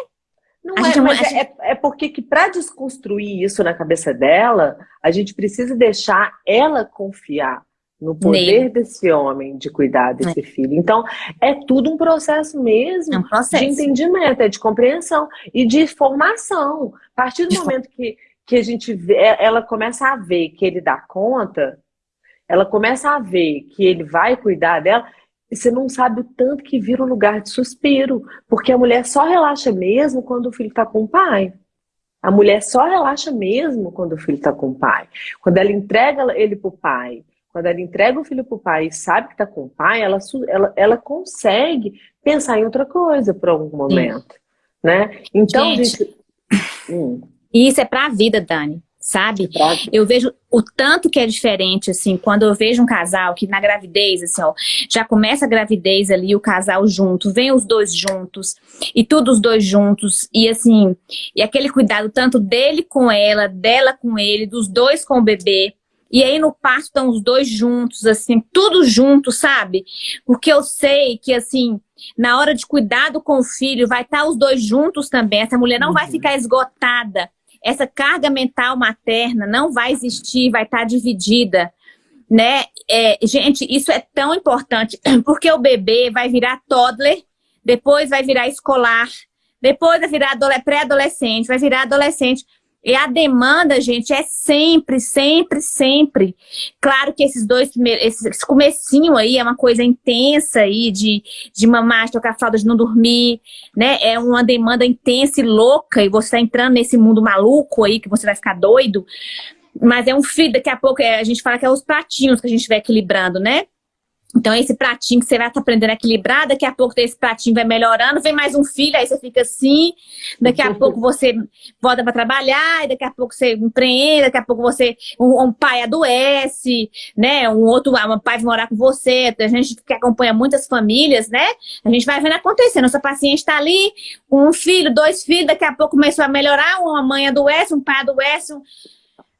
Não é, é, mas é, é, porque que para desconstruir isso na cabeça dela, a gente precisa deixar ela confiar no poder Nele. desse homem de cuidar desse é. filho. Então, é tudo um processo mesmo é um processo. de entendimento, é de compreensão e de formação. A partir do momento que, que a gente vê, é, ela começa a ver que ele dá conta, ela começa a ver que ele vai cuidar dela, você não sabe o tanto que vira um lugar de suspiro, porque a mulher só relaxa mesmo quando o filho está com o pai. A mulher só relaxa mesmo quando o filho está com o pai. Quando ela entrega ele para o pai, quando ela entrega o filho para o pai e sabe que está com o pai, ela, ela, ela consegue pensar em outra coisa por algum momento. Né? Então, gente, gente... Hum. isso é para a vida, Dani sabe? Eu vejo o tanto que é diferente, assim, quando eu vejo um casal que na gravidez, assim, ó, já começa a gravidez ali, o casal junto, vem os dois juntos, e tudo os dois juntos, e assim, e aquele cuidado tanto dele com ela, dela com ele, dos dois com o bebê, e aí no parto estão os dois juntos, assim, tudo junto, sabe? Porque eu sei que, assim, na hora de cuidado com o filho, vai estar os dois juntos também. Essa mulher não uhum. vai ficar esgotada. Essa carga mental materna não vai existir, vai estar dividida. Né? É, gente, isso é tão importante, porque o bebê vai virar toddler, depois vai virar escolar, depois vai virar pré-adolescente, vai virar adolescente. E a demanda, gente, é sempre, sempre, sempre. Claro que esses dois primeiros, esse comecinho aí é uma coisa intensa aí de, de mamar, tocar fralda, de não dormir, né? É uma demanda intensa e louca e você tá entrando nesse mundo maluco aí que você vai ficar doido. Mas é um filho, daqui a pouco é, a gente fala que é os pratinhos que a gente vai equilibrando, né? Então, esse pratinho que você vai estar tá aprendendo a equilibrar, daqui a pouco esse pratinho vai melhorando, vem mais um filho, aí você fica assim, daqui a pouco você volta para trabalhar, daqui a pouco você empreende, daqui a pouco você, um, um, pai adoece, né, um outro, um pai vai morar com você, a gente que acompanha muitas famílias, né, a gente vai vendo acontecendo, nossa paciente está ali, um filho, dois filhos, daqui a pouco começou a melhorar, uma mãe adoece, um pai adoece, um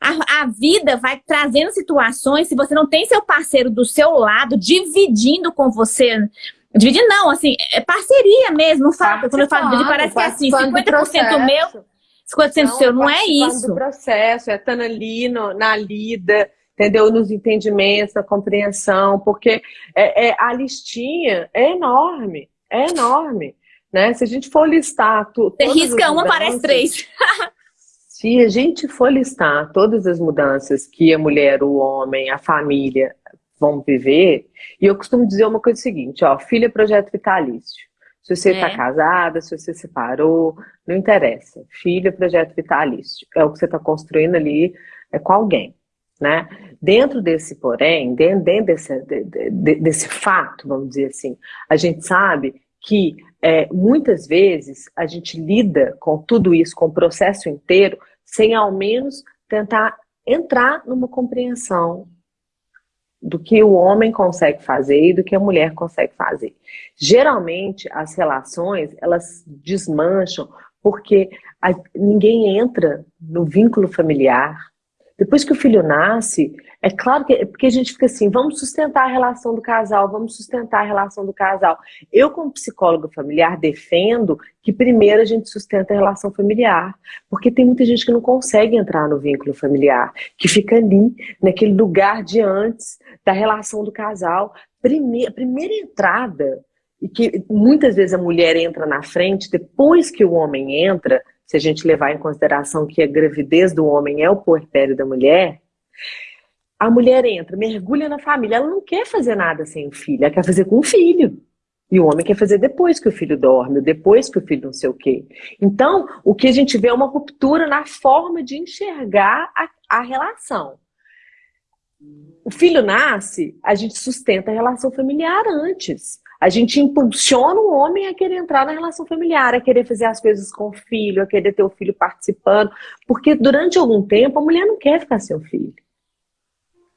a, a, vida vai trazendo situações, se você não tem seu parceiro do seu lado, dividindo com você. Dividir não, assim, é parceria mesmo, não fala, quando eu falo dividir, parece que é assim, 50% meu, 50% não, seu, não é isso. do processo, é estando ali no, na lida, entendeu? Nos entendimentos, na compreensão, porque é, é, a listinha é enorme, é enorme. Né? Se a gente for listar... Tu, Você risca uma, parece três. Se a gente for listar todas as mudanças que a mulher, o homem, a família vão viver, e eu costumo dizer uma coisa seguinte, ó, filha é projeto vitalício. Se você está é. casada, se você separou, não interessa. Filha é projeto vitalício. É o que você está construindo ali é com alguém. Né? Dentro desse porém, dentro, dentro desse, de, de, desse fato, vamos dizer assim, a gente sabe que é, muitas vezes a gente lida com tudo isso, com o processo inteiro, sem ao menos tentar entrar numa compreensão do que o homem consegue fazer e do que a mulher consegue fazer. Geralmente, as relações, elas desmancham porque ninguém entra no vínculo familiar. Depois que o filho nasce, é claro que porque a gente fica assim, vamos sustentar a relação do casal, vamos sustentar a relação do casal. Eu, como psicóloga familiar, defendo que primeiro a gente sustenta a relação familiar, porque tem muita gente que não consegue entrar no vínculo familiar, que fica ali, naquele lugar de antes da relação do casal. Primeira, primeira entrada, e que muitas vezes a mulher entra na frente, depois que o homem entra, se a gente levar em consideração que a gravidez do homem é o puerpério da mulher, a mulher entra, mergulha na família, ela não quer fazer nada sem o filho, ela quer fazer com o filho. E o homem quer fazer depois que o filho dorme, depois que o filho não sei o quê. Então, o que a gente vê é uma ruptura na forma de enxergar a, a relação. O filho nasce, a gente sustenta a relação familiar antes. A gente impulsiona o homem a querer entrar na relação familiar, a querer fazer as coisas com o filho, a querer ter o filho participando. Porque durante algum tempo a mulher não quer ficar sem o filho.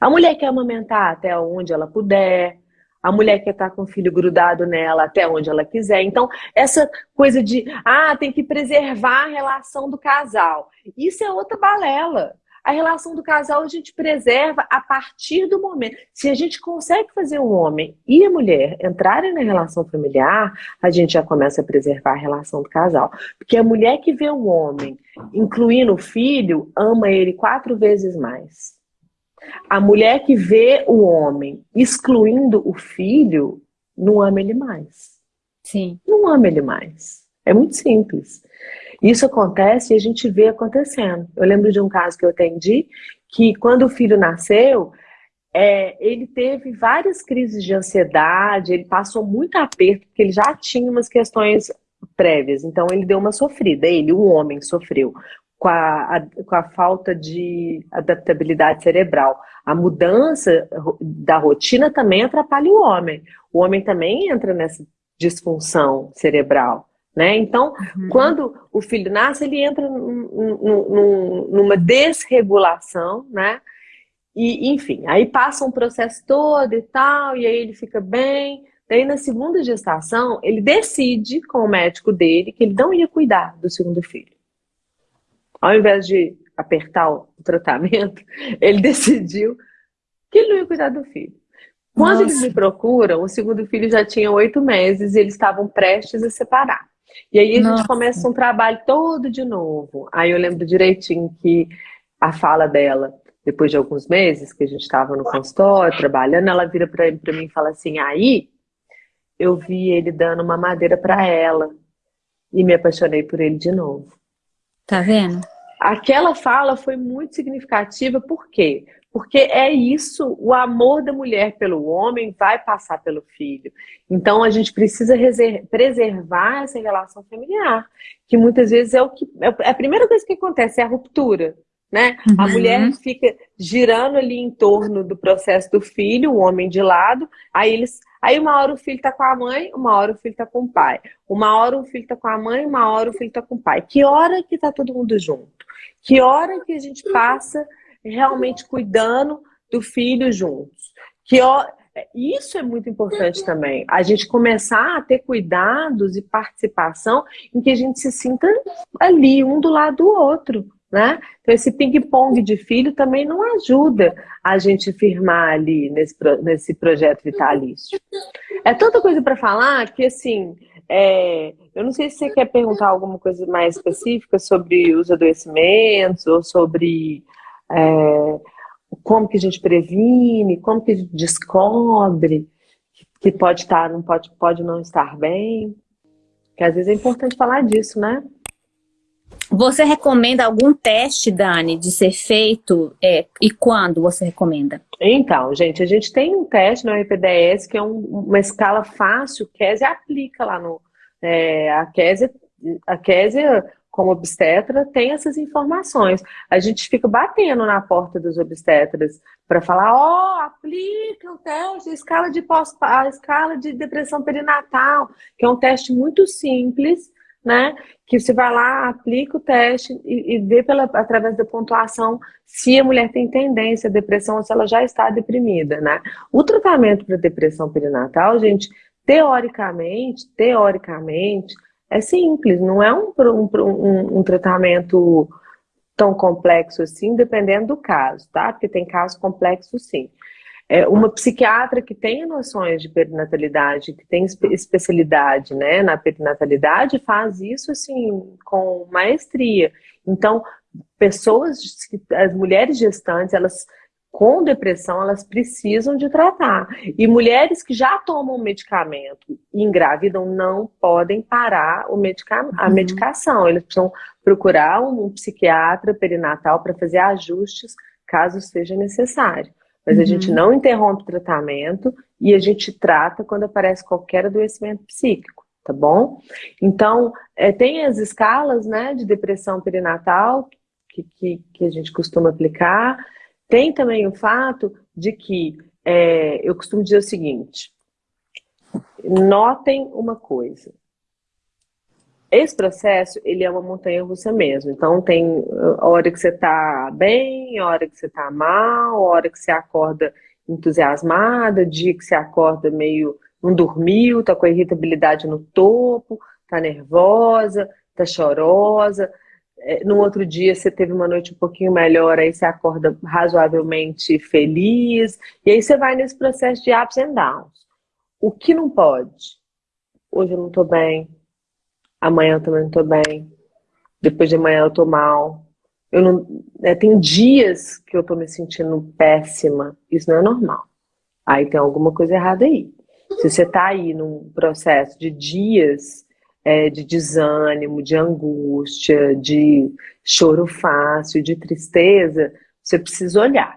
A mulher quer amamentar até onde ela puder, a mulher quer estar com o filho grudado nela até onde ela quiser. Então, essa coisa de, ah, tem que preservar a relação do casal. Isso é outra balela. a relação do casal a gente preserva a partir do momento. Se a gente consegue fazer um homem e a mulher entrarem na relação familiar, a gente já começa a preservar a relação do casal. Porque a mulher que vê o homem, incluindo o filho, ama ele quatro vezes mais. A mulher que vê o homem excluindo o filho, não ama ele mais. Sim. Não ama ele mais. É muito simples. Isso acontece e a gente vê acontecendo. Eu lembro de um caso que eu atendi, que quando o filho nasceu, é, ele teve várias crises de ansiedade, ele passou muito aperto, porque ele já tinha umas questões prévias. Então ele deu uma sofrida, ele, o homem, sofreu com a, a, com a falta de adaptabilidade cerebral. A mudança da rotina também atrapalha o homem. O homem também entra nessa disfunção cerebral. Né? Então, uhum. quando o filho nasce, ele entra numa desregulação, né? E, enfim, aí passa um processo todo e tal, e aí ele fica bem. Daí, na segunda gestação, ele decide com o médico dele que ele não ia cuidar do segundo filho. Ao invés de apertar o tratamento, ele decidiu que ele não ia cuidar do filho. Quando Nossa. eles me procuram, o segundo filho já tinha oito meses e eles estavam prestes a separar. E aí a Nossa. gente começa um trabalho todo de novo. Aí eu lembro direitinho que a fala dela, depois de alguns meses que a gente estava no consultório, trabalhando, ela vira para mim e fala assim, aí eu vi ele dando uma madeira para ela e me apaixonei por ele de novo. Tá vendo? Aquela fala foi muito significativa, por quê? Porque é isso, o amor da mulher pelo homem vai passar pelo filho. Então a gente precisa preservar essa relação familiar, que muitas vezes é o que é a primeira coisa que acontece, é a ruptura. Né? Uhum. A mulher fica girando ali em torno do processo do filho, o homem de lado, aí eles. Aí uma hora o filho está com a mãe, uma hora o filho está com o pai. Uma hora o filho está com a mãe, uma hora o filho está com o pai. Que hora que está todo mundo junto? Que hora que a gente passa realmente cuidando do filho juntos. Que ó, isso é muito importante também. A gente começar a ter cuidados e participação em que a gente se sinta ali, um do lado do outro. Né? Então, esse ping-pong de filho também não ajuda a gente firmar ali nesse, nesse projeto vitalício. É tanta coisa para falar que, assim, é, eu não sei se você quer perguntar alguma coisa mais específica sobre os adoecimentos ou sobre é, como que a gente previne, como que a gente descobre que pode estar, não pode, pode não estar bem. Que às vezes é importante falar disso, né? Você recomenda algum teste, Dani, de ser feito é, e quando você recomenda? Então, gente, a gente tem um teste no IPDS que é um, uma escala fácil, Kézia aplica lá no... É, a Kézia, a Kézia como obstetra, tem essas informações. A gente fica batendo na porta dos obstetras para falar, ó, oh, aplica o teste, a escala de pós, a escala de depressão perinatal, que é um teste muito simples, né? Que você vai lá, aplica o teste e, e vê pela, através da pontuação se a mulher tem tendência à depressão ou se ela já está deprimida, né? O tratamento para depressão perinatal, gente, teoricamente, teoricamente, é simples, não é um, um, um tratamento tão complexo assim, dependendo do caso, tá? Porque tem casos complexos sim. É, uma psiquiatra que tenha noções de perinatalidade, que tem especialidade né, na perinatalidade, faz isso assim com maestria. Então, pessoas, as mulheres gestantes, elas com depressão, elas precisam de tratar. E mulheres que já tomam medicamento e engravidam não podem parar o medica a uhum. medicação. Eles precisam procurar um, psiquiatra perinatal para fazer ajustes caso seja necessário. Mas uhum. a gente uhum. não interrompe o tratamento e a gente trata quando aparece qualquer adoecimento psíquico, tá bom? Então, é, tem as escalas né, de depressão perinatal que, que, que a gente costuma aplicar. Tem também o fato de que, é, eu costumo dizer o seguinte, notem uma coisa, esse processo, ele é uma montanha russa mesmo. Então, tem a hora que você está bem, a hora que você está mal, a hora que você acorda entusiasmada, dia que você acorda meio não dormiu, está com a irritabilidade no topo, está nervosa, está chorosa. é, no outro dia você teve uma noite um pouquinho melhor, aí você acorda razoavelmente feliz, e aí você vai nesse processo de ups and downs. O que não pode? Hoje eu não tô bem, amanhã eu também não tô bem, depois de amanhã eu tô mal. Eu não, é, tem dias que eu tô me sentindo péssima, isso não é normal. Aí tem alguma coisa errada aí. Se você tá aí num processo de dias é, de desânimo, de angústia, de choro fácil, de tristeza, você precisa olhar,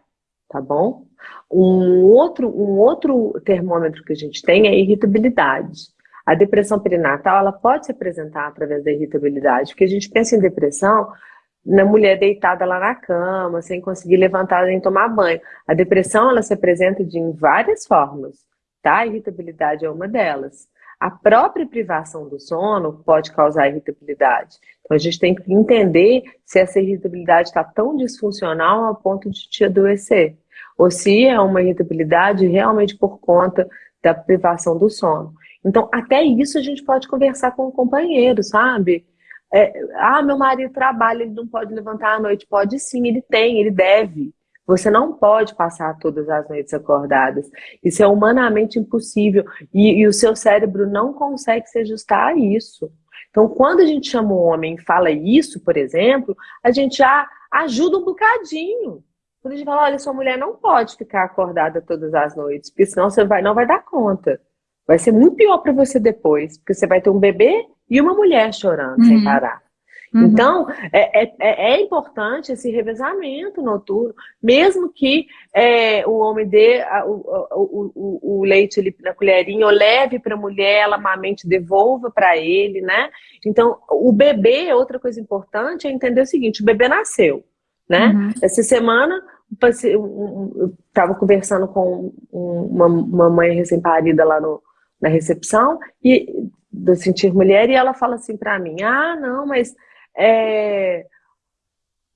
tá bom? Um outro, um outro termômetro que a gente tem é a irritabilidade. A depressão perinatal, ela pode se apresentar através da irritabilidade, porque a gente pensa em depressão na mulher deitada lá na cama, sem conseguir levantar nem tomar banho. A depressão, ela se apresenta de em várias formas, tá? A irritabilidade é uma delas. A própria privação do sono pode causar irritabilidade. Então a gente tem que entender se essa irritabilidade está tão disfuncional a ponto de te adoecer. Ou se é uma irritabilidade realmente por conta da privação do sono. Então, até isso a gente pode conversar com o companheiro, sabe? É, ah, meu marido trabalha, ele não pode levantar à noite. Pode sim, ele tem, ele deve. Você não pode passar todas as noites acordadas. Isso é humanamente impossível. E, e, o seu cérebro não consegue se ajustar a isso. Então, quando a gente chama o homem e fala isso, por exemplo, a gente já ajuda um bocadinho. Quando a gente fala, olha, sua mulher não pode ficar acordada todas as noites, porque senão você vai, não vai dar conta. Vai ser muito pior para você depois, porque você vai ter um bebê e uma mulher chorando uhum. sem parar. Uhum. Então, é, é, é, é, importante esse revezamento noturno, mesmo que é, o homem dê a, o, o, o, o, leite ali na colherinha, ou leve para a mulher, ela amamente devolva para ele, né? Então, o bebê, outra coisa importante, é entender o seguinte, o bebê nasceu, né? Uhum. Essa semana, eu estava conversando com uma, uma mãe recém-parida lá no, na recepção, e do Sentir Mulher, e ela fala assim para mim, ah, não, mas é,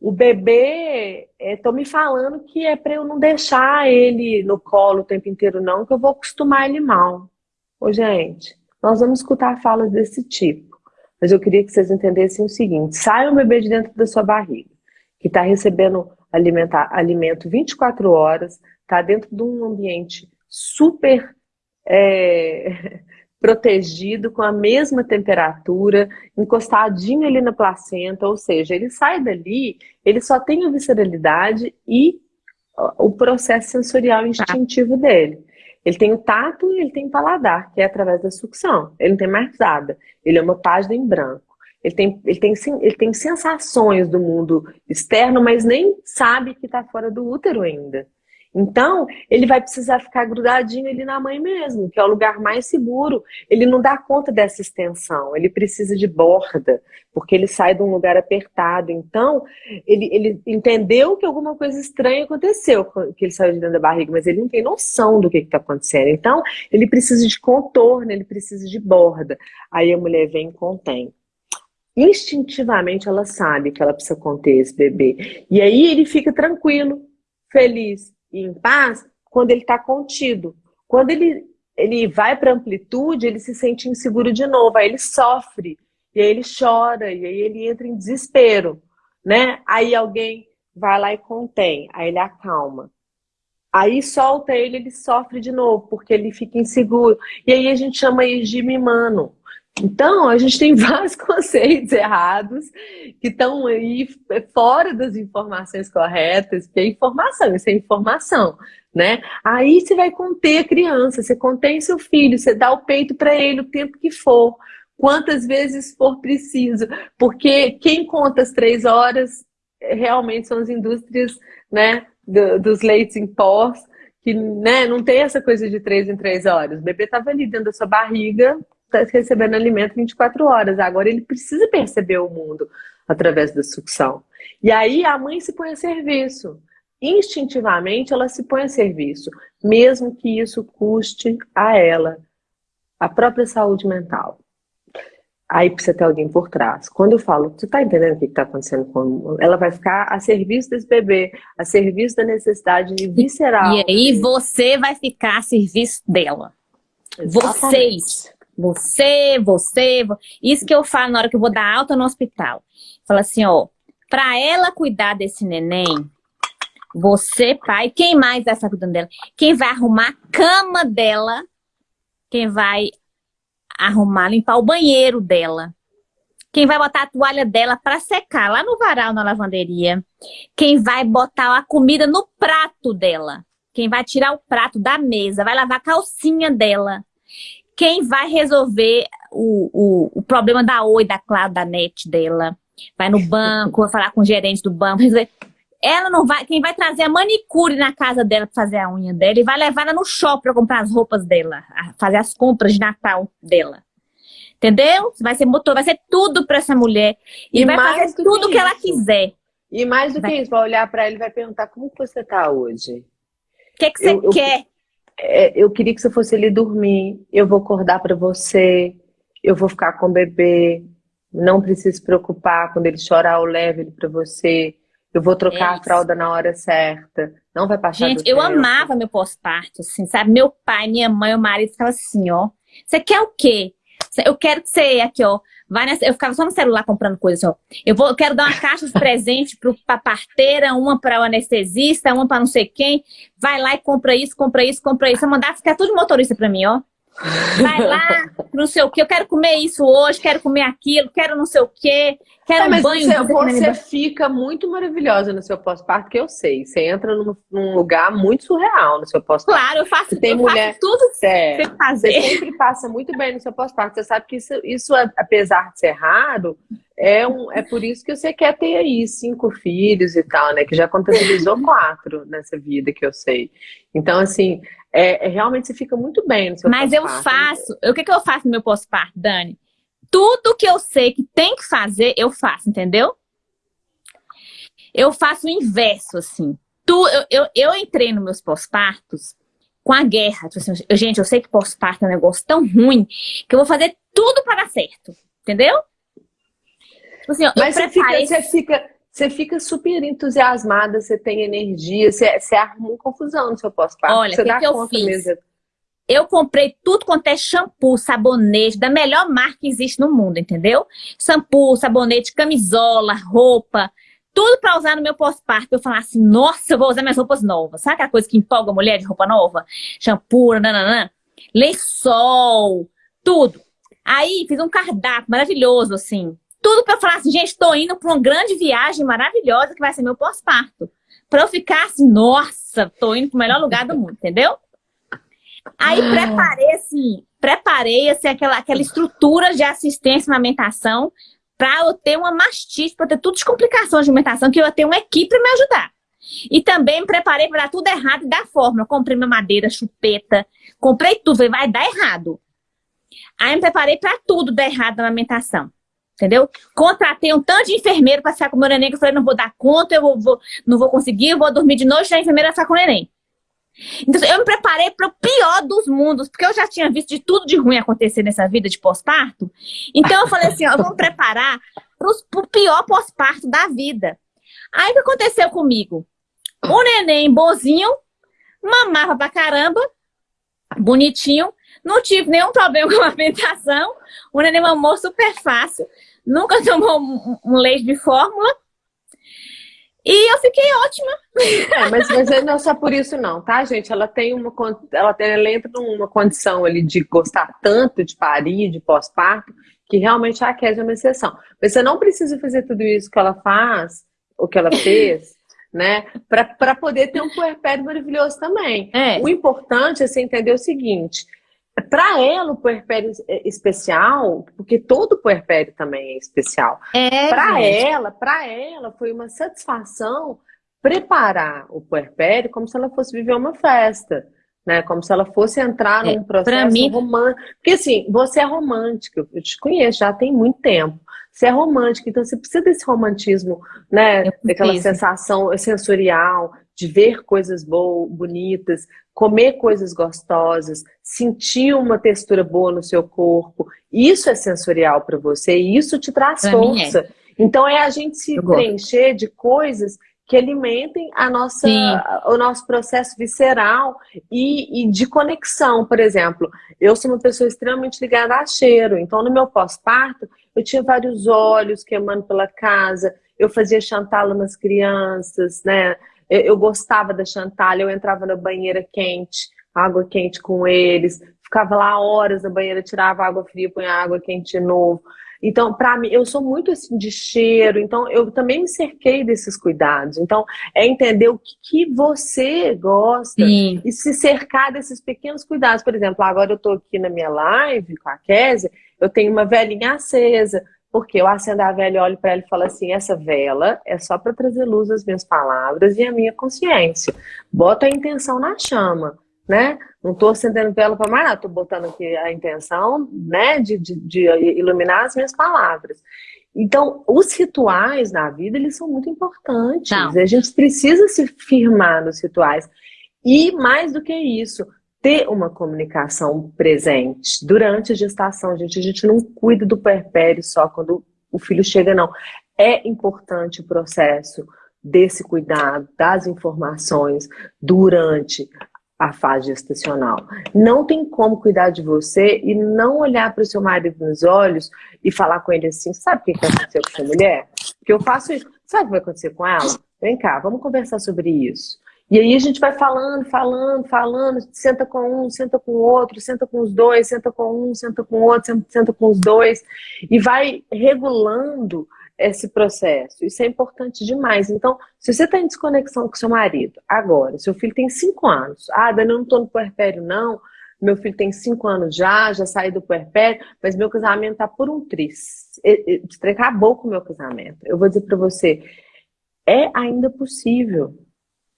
o bebê, estão é, me falando que é para eu não deixar ele no colo o tempo inteiro não, que eu vou acostumar ele mal. Ô, gente, nós vamos escutar falas desse tipo. Mas eu queria que vocês entendessem o seguinte, sai um bebê de dentro da sua barriga, que está recebendo alimentar, alimento 24 horas, está dentro de um ambiente super é, protegido com a mesma temperatura, encostadinho ali na placenta, ou seja, ele sai dali, ele só tem a visceralidade e o processo sensorial instintivo dele. Ele tem o tato e ele tem o paladar, que é através da sucção. Ele não tem mais nada. Ele é uma página em branco. Ele tem, ele tem, ele tem sensações do mundo externo, mas nem sabe que está fora do útero ainda. Então, ele vai precisar ficar grudadinho ali na mãe mesmo, que é o lugar mais seguro. Ele não dá conta dessa extensão, ele precisa de borda, porque ele sai de um lugar apertado. Então, ele, ele entendeu que alguma coisa estranha aconteceu, que ele saiu de dentro da barriga, mas ele não tem noção do que está acontecendo. Então, ele precisa de contorno, ele precisa de borda. Aí a mulher vem e contém instintivamente ela sabe que ela precisa conter esse bebê. E aí ele fica tranquilo, feliz e em paz quando ele está contido. Quando ele, ele vai para amplitude, ele se sente inseguro de novo, aí ele sofre, e aí ele chora, e aí ele entra em desespero, né? Aí alguém vai lá e contém, aí ele acalma. Aí solta ele, ele sofre de novo, porque ele fica inseguro. E aí a gente chama isso de mimano. Então, a gente tem vários conceitos errados que estão aí fora das informações corretas, que é informação, isso é informação, né? Aí você vai conter a criança, você contém seu filho, você dá o peito para ele o tempo que for, quantas vezes for preciso, porque quem conta as três horas eh, realmente são as indústrias, né, do, dos leites em pós, que né, não tem essa coisa de três em três horas. O bebê estava ali dentro da sua barriga, Tá recebendo alimento 24 horas. Agora ele precisa perceber o mundo através da sucção. E aí a mãe se põe a serviço. Instintivamente ela se põe a serviço, mesmo que isso custe a ela a própria saúde mental. Aí precisa ter alguém por trás. Quando eu falo, você está entendendo o que está acontecendo com ela? vai ficar a serviço desse bebê, a serviço da necessidade visceral. E aí você vai ficar a serviço dela. Exatamente. Vocês você, você, isso que eu falo na hora que eu vou dar alta no hospital. Fala assim, ó, Para ela cuidar desse neném, você, pai, quem mais vai estar cuidando dela? Quem vai arrumar a cama dela, quem vai arrumar, limpar o banheiro dela, quem vai botar a toalha dela para secar lá no varal, na lavanderia, quem vai botar a comida no prato dela, quem vai tirar o prato da mesa, vai lavar a calcinha dela, quem vai resolver o, o, o problema da Oi, da Claro, da NET dela, vai no banco, vai falar com o gerente do banco, ela não vai, quem vai trazer a manicure na casa dela para fazer a unha dela e vai levar ela no shopping para comprar as roupas dela, fazer as compras de Natal dela. Entendeu? Vai ser motor, vai ser tudo para essa mulher e, e vai fazer tudo que, que ela quiser. E mais do vai. que isso, vai olhar para ela e vai perguntar como você está hoje. O que, que você eu, quer? Eu, eu queria que você fosse ali dormir. Eu vou acordar para você. Eu vou ficar com o bebê. Não precisa se preocupar quando ele chorar, eu levo ele para você. Eu vou trocar é a fralda na hora certa. Não vai passar Gente, eu tempo. amava meu pós-parto, assim, sabe? Meu pai, minha mãe, o marido ficava assim, ó. Você quer o quê? Eu quero que você, aqui, ó, vai nessa... Eu ficava só no celular comprando coisas, ó. Eu, vou, eu quero dar uma caixa de presente pro, pra parteira, uma para o anestesista, uma para não sei quem. Vai lá e compra isso, compra isso, compra isso. Eu mandava ficar tudo motorista pra mim, ó. Vai lá, não sei o que, eu quero comer isso hoje, quero comer aquilo, quero não sei o que, quero é, um banho. Você, você fica muito maravilhosa no seu pós-parto, que eu sei. Você entra num, num, lugar muito surreal no seu pós-parto. Claro, eu faço, tem eu mulher, faço tudo que é, você fazer. Você sempre passa muito bem no seu pós-parto. Você sabe que isso, isso, apesar de ser raro, é, um, é por isso que você quer ter aí cinco filhos e tal, né? Que já contabilizou quatro nessa vida que eu sei. Então, assim, é, é, realmente você fica muito bem no seu Mas eu faço, o que, que eu faço no meu pós-parto, Dani? Tudo que eu sei que tem que fazer, eu faço, entendeu? Eu faço o inverso, assim. Tu, eu, eu, eu entrei nos meus pós-partos com a guerra. Tipo assim, gente, eu sei que pós-parto é um negócio tão ruim que eu vou fazer tudo para dar certo, entendeu? Tipo assim, Mas você, fica, você fica você fica super entusiasmada, você tem energia, você, você arruma uma confusão no seu pós-parto. Olha, o que, que eu fiz? Mesmo. Eu comprei tudo quanto é shampoo, sabonete, da melhor marca que existe no mundo, entendeu? Shampoo, sabonete, camisola, roupa, tudo para usar no meu pós-parto. Eu falar assim, nossa, eu vou usar minhas roupas novas. Sabe aquela coisa que empolga a mulher de roupa nova? Shampoo, nananã, lençol, tudo. Aí fiz um cardápio maravilhoso, assim. Tudo para falar assim, gente, estou indo para uma grande viagem maravilhosa que vai ser meu pós-parto. Para eu ficar assim, nossa, estou indo para o melhor lugar do mundo, entendeu? Aí ah. preparei assim, preparei assim, aquela, aquela estrutura de assistência à amamentação para eu ter uma mastite, para ter tudo de complicações de alimentação, que eu ia ter uma equipe para me ajudar. E também me preparei para dar tudo errado e dar fórmula. Comprei minha madeira, chupeta, comprei tudo, falei, vai dar errado. Aí me preparei para tudo dar errado na amamentação. Entendeu? Contratei um tanto de enfermeiro para ficar com o meu neném, que eu falei, não vou dar conta, eu vou, vou, não vou conseguir, eu vou dormir de noite, e a enfermeira vai ficar com o neném. Então, eu me preparei para o pior dos mundos, porque eu já tinha visto de tudo de ruim acontecer nessa vida de pós-parto. Então, eu falei assim, ó, vamos preparar para o pior pós-parto da vida. Aí, o que aconteceu comigo? O neném bonzinho, mamava pra caramba, bonitinho, não tive nenhum problema com a alimentação, o neném mamou super fácil nunca tomou um leite de fórmula. E eu fiquei ótima. É, mas, mas não é só por isso não, tá, gente? Ela tem uma ela, tem, ela entra numa condição ali de gostar tanto de parir, de pós-parto, que realmente a Kézia é uma exceção. Mas você não precisa fazer tudo isso que ela faz, o que ela fez, né? Para poder ter um puerpério maravilhoso também. É. O importante é você entender o seguinte: para ela, o puerpério é especial, porque todo puerpério também é especial. É, para ela, para ela foi uma satisfação preparar o puerpério como se ela fosse viver uma festa, né? Como se ela fosse entrar é, num processo mim... romântico. Porque assim, você é romântica, eu te conheço já tem muito tempo. Você é romântica, então você precisa desse romantismo, né? Daquela sensação sensorial, de ver coisas boas, bonitas, comer coisas gostosas, sentir uma textura boa no seu corpo. Isso é sensorial para você e isso te traz pra é. força. É. Então é a gente se Eu preencher gosto. de coisas que alimentem a nossa, o nosso processo visceral e, e, de conexão. Por exemplo, eu sou uma pessoa extremamente ligada a cheiro. Então, no meu pós-parto, eu tinha vários olhos queimando pela casa, eu fazia chantala nas crianças, né? Eu, eu gostava da chantala, eu entrava na banheira quente, água quente com eles, ficava lá horas na banheira, tirava água fria, punha água quente de novo. Então, para mim, eu sou muito assim de cheiro, então eu também me cerquei desses cuidados. Então, é entender o que, que você gosta Sim. e se cercar desses pequenos cuidados. Por exemplo, agora eu estou aqui na minha live com a Kézia, eu tenho uma velhinha acesa, porque eu acendo a vela e olho para ela e falo assim: essa vela é só para trazer luz às minhas palavras e à minha consciência. Bota a intenção na chama né? Não estou acendendo vela para mais nada, estou botando aqui a intenção, né, de, de, de, iluminar as minhas palavras. Então, os rituais na vida, eles são muito importantes. Não. A gente precisa se firmar nos rituais. E, mais do que isso, ter uma comunicação presente durante a gestação. Gente, a gente não cuida do perpério só quando o filho chega, não. É importante o processo desse cuidado, das informações durante a fase gestacional. Não tem como cuidar de você e não olhar para o seu marido nos olhos e falar com ele assim, sabe o que aconteceu com essa mulher? Porque eu faço isso. Sabe o que vai acontecer com ela? Vem cá, vamos conversar sobre isso. E aí a gente vai falando, falando, falando, senta com um, senta com o outro, senta com os dois, senta com um, senta com o outro, senta com os dois, e vai regulando esse processo. Isso é importante demais. Então, se você está em desconexão com seu marido, agora, seu filho tem cinco anos, ah, Dani, eu não estou no puerpério, não, meu filho tem cinco anos já, já saí do puerpério, mas meu casamento está por um tris. Acabou com o meu casamento. Eu vou dizer para você, é ainda possível.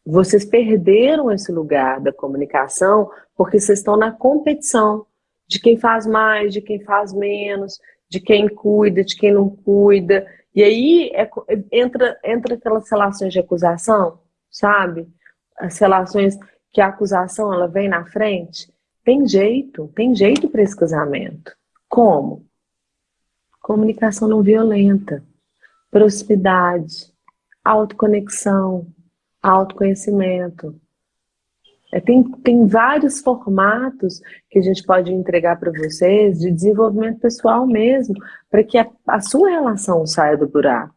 Vocês perderam esse lugar da comunicação porque vocês estão na competição de quem faz mais, de quem faz menos, de quem cuida, de quem não cuida. E aí é, entra, entra aquelas relações de acusação, sabe? As relações que a acusação ela vem na frente. Tem jeito, tem jeito para esse casamento. Como? Comunicação não violenta, proximidade, autoconexão, autoconhecimento. É, tem, tem vários formatos que a gente pode entregar para vocês de desenvolvimento pessoal mesmo, para que a, a sua relação saia do buraco.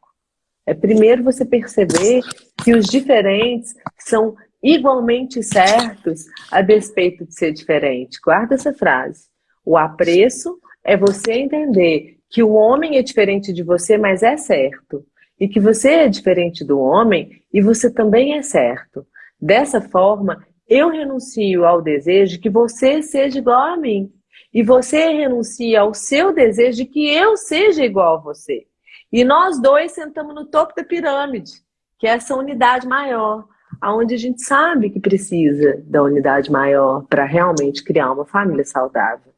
É primeiro você perceber que os diferentes são igualmente certos a despeito de ser diferente. Guarda essa frase. O apreço é você entender que o homem é diferente de você, mas é certo. E que você é diferente do homem e você também é certo. Dessa forma, eu renuncio ao desejo de que você seja igual a mim. E você renuncia ao seu desejo de que eu seja igual a você. E nós dois sentamos no topo da pirâmide, que é essa unidade maior, aonde a gente sabe que precisa da unidade maior para realmente criar uma família saudável.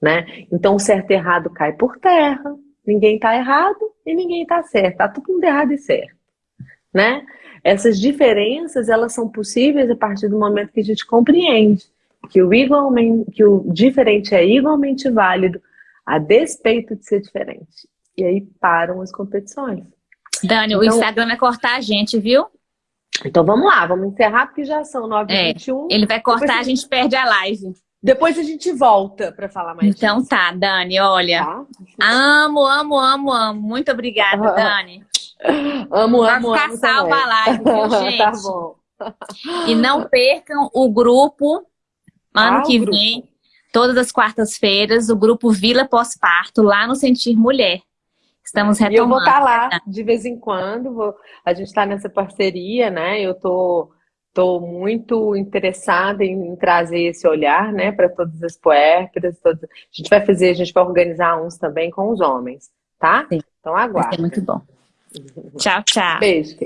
Né? Então o certo e errado cai por terra, ninguém está errado e ninguém está certo, está tudo errado e certo. Né? Essas diferenças, elas são possíveis a partir do momento que a gente compreende que o, igualmente, que o diferente é igualmente válido, a despeito de ser diferente. E aí param as competições. Dani, então, o Instagram vai cortar a gente, viu? Então vamos lá, vamos encerrar porque já são 9h21. É, ele vai cortar, a gente perde a live. Depois a gente volta para falar mais Então disso. tá, Dani, olha. Tá? Amo, amo, amo, amo. Muito obrigada, Dani. Amo, amo, Vai ficar salva a live, viu, gente? tá bom. E não percam o grupo ano ah, que grupo. vem, todas as quartas-feiras, o grupo Vila Pós-Parto, lá no Sentir Mulher. Estamos retomando. E eu vou estar tá lá de vez em quando, vou... a gente está nessa parceria, né? Eu tô, tô muito interessada em, trazer esse olhar, né, para todas as puérperas. Todas... A gente vai fazer, a gente vai organizar uns também com os homens, tá? Sim. Então aguarde. Ser muito bom. Tchau, tchau. Beijo.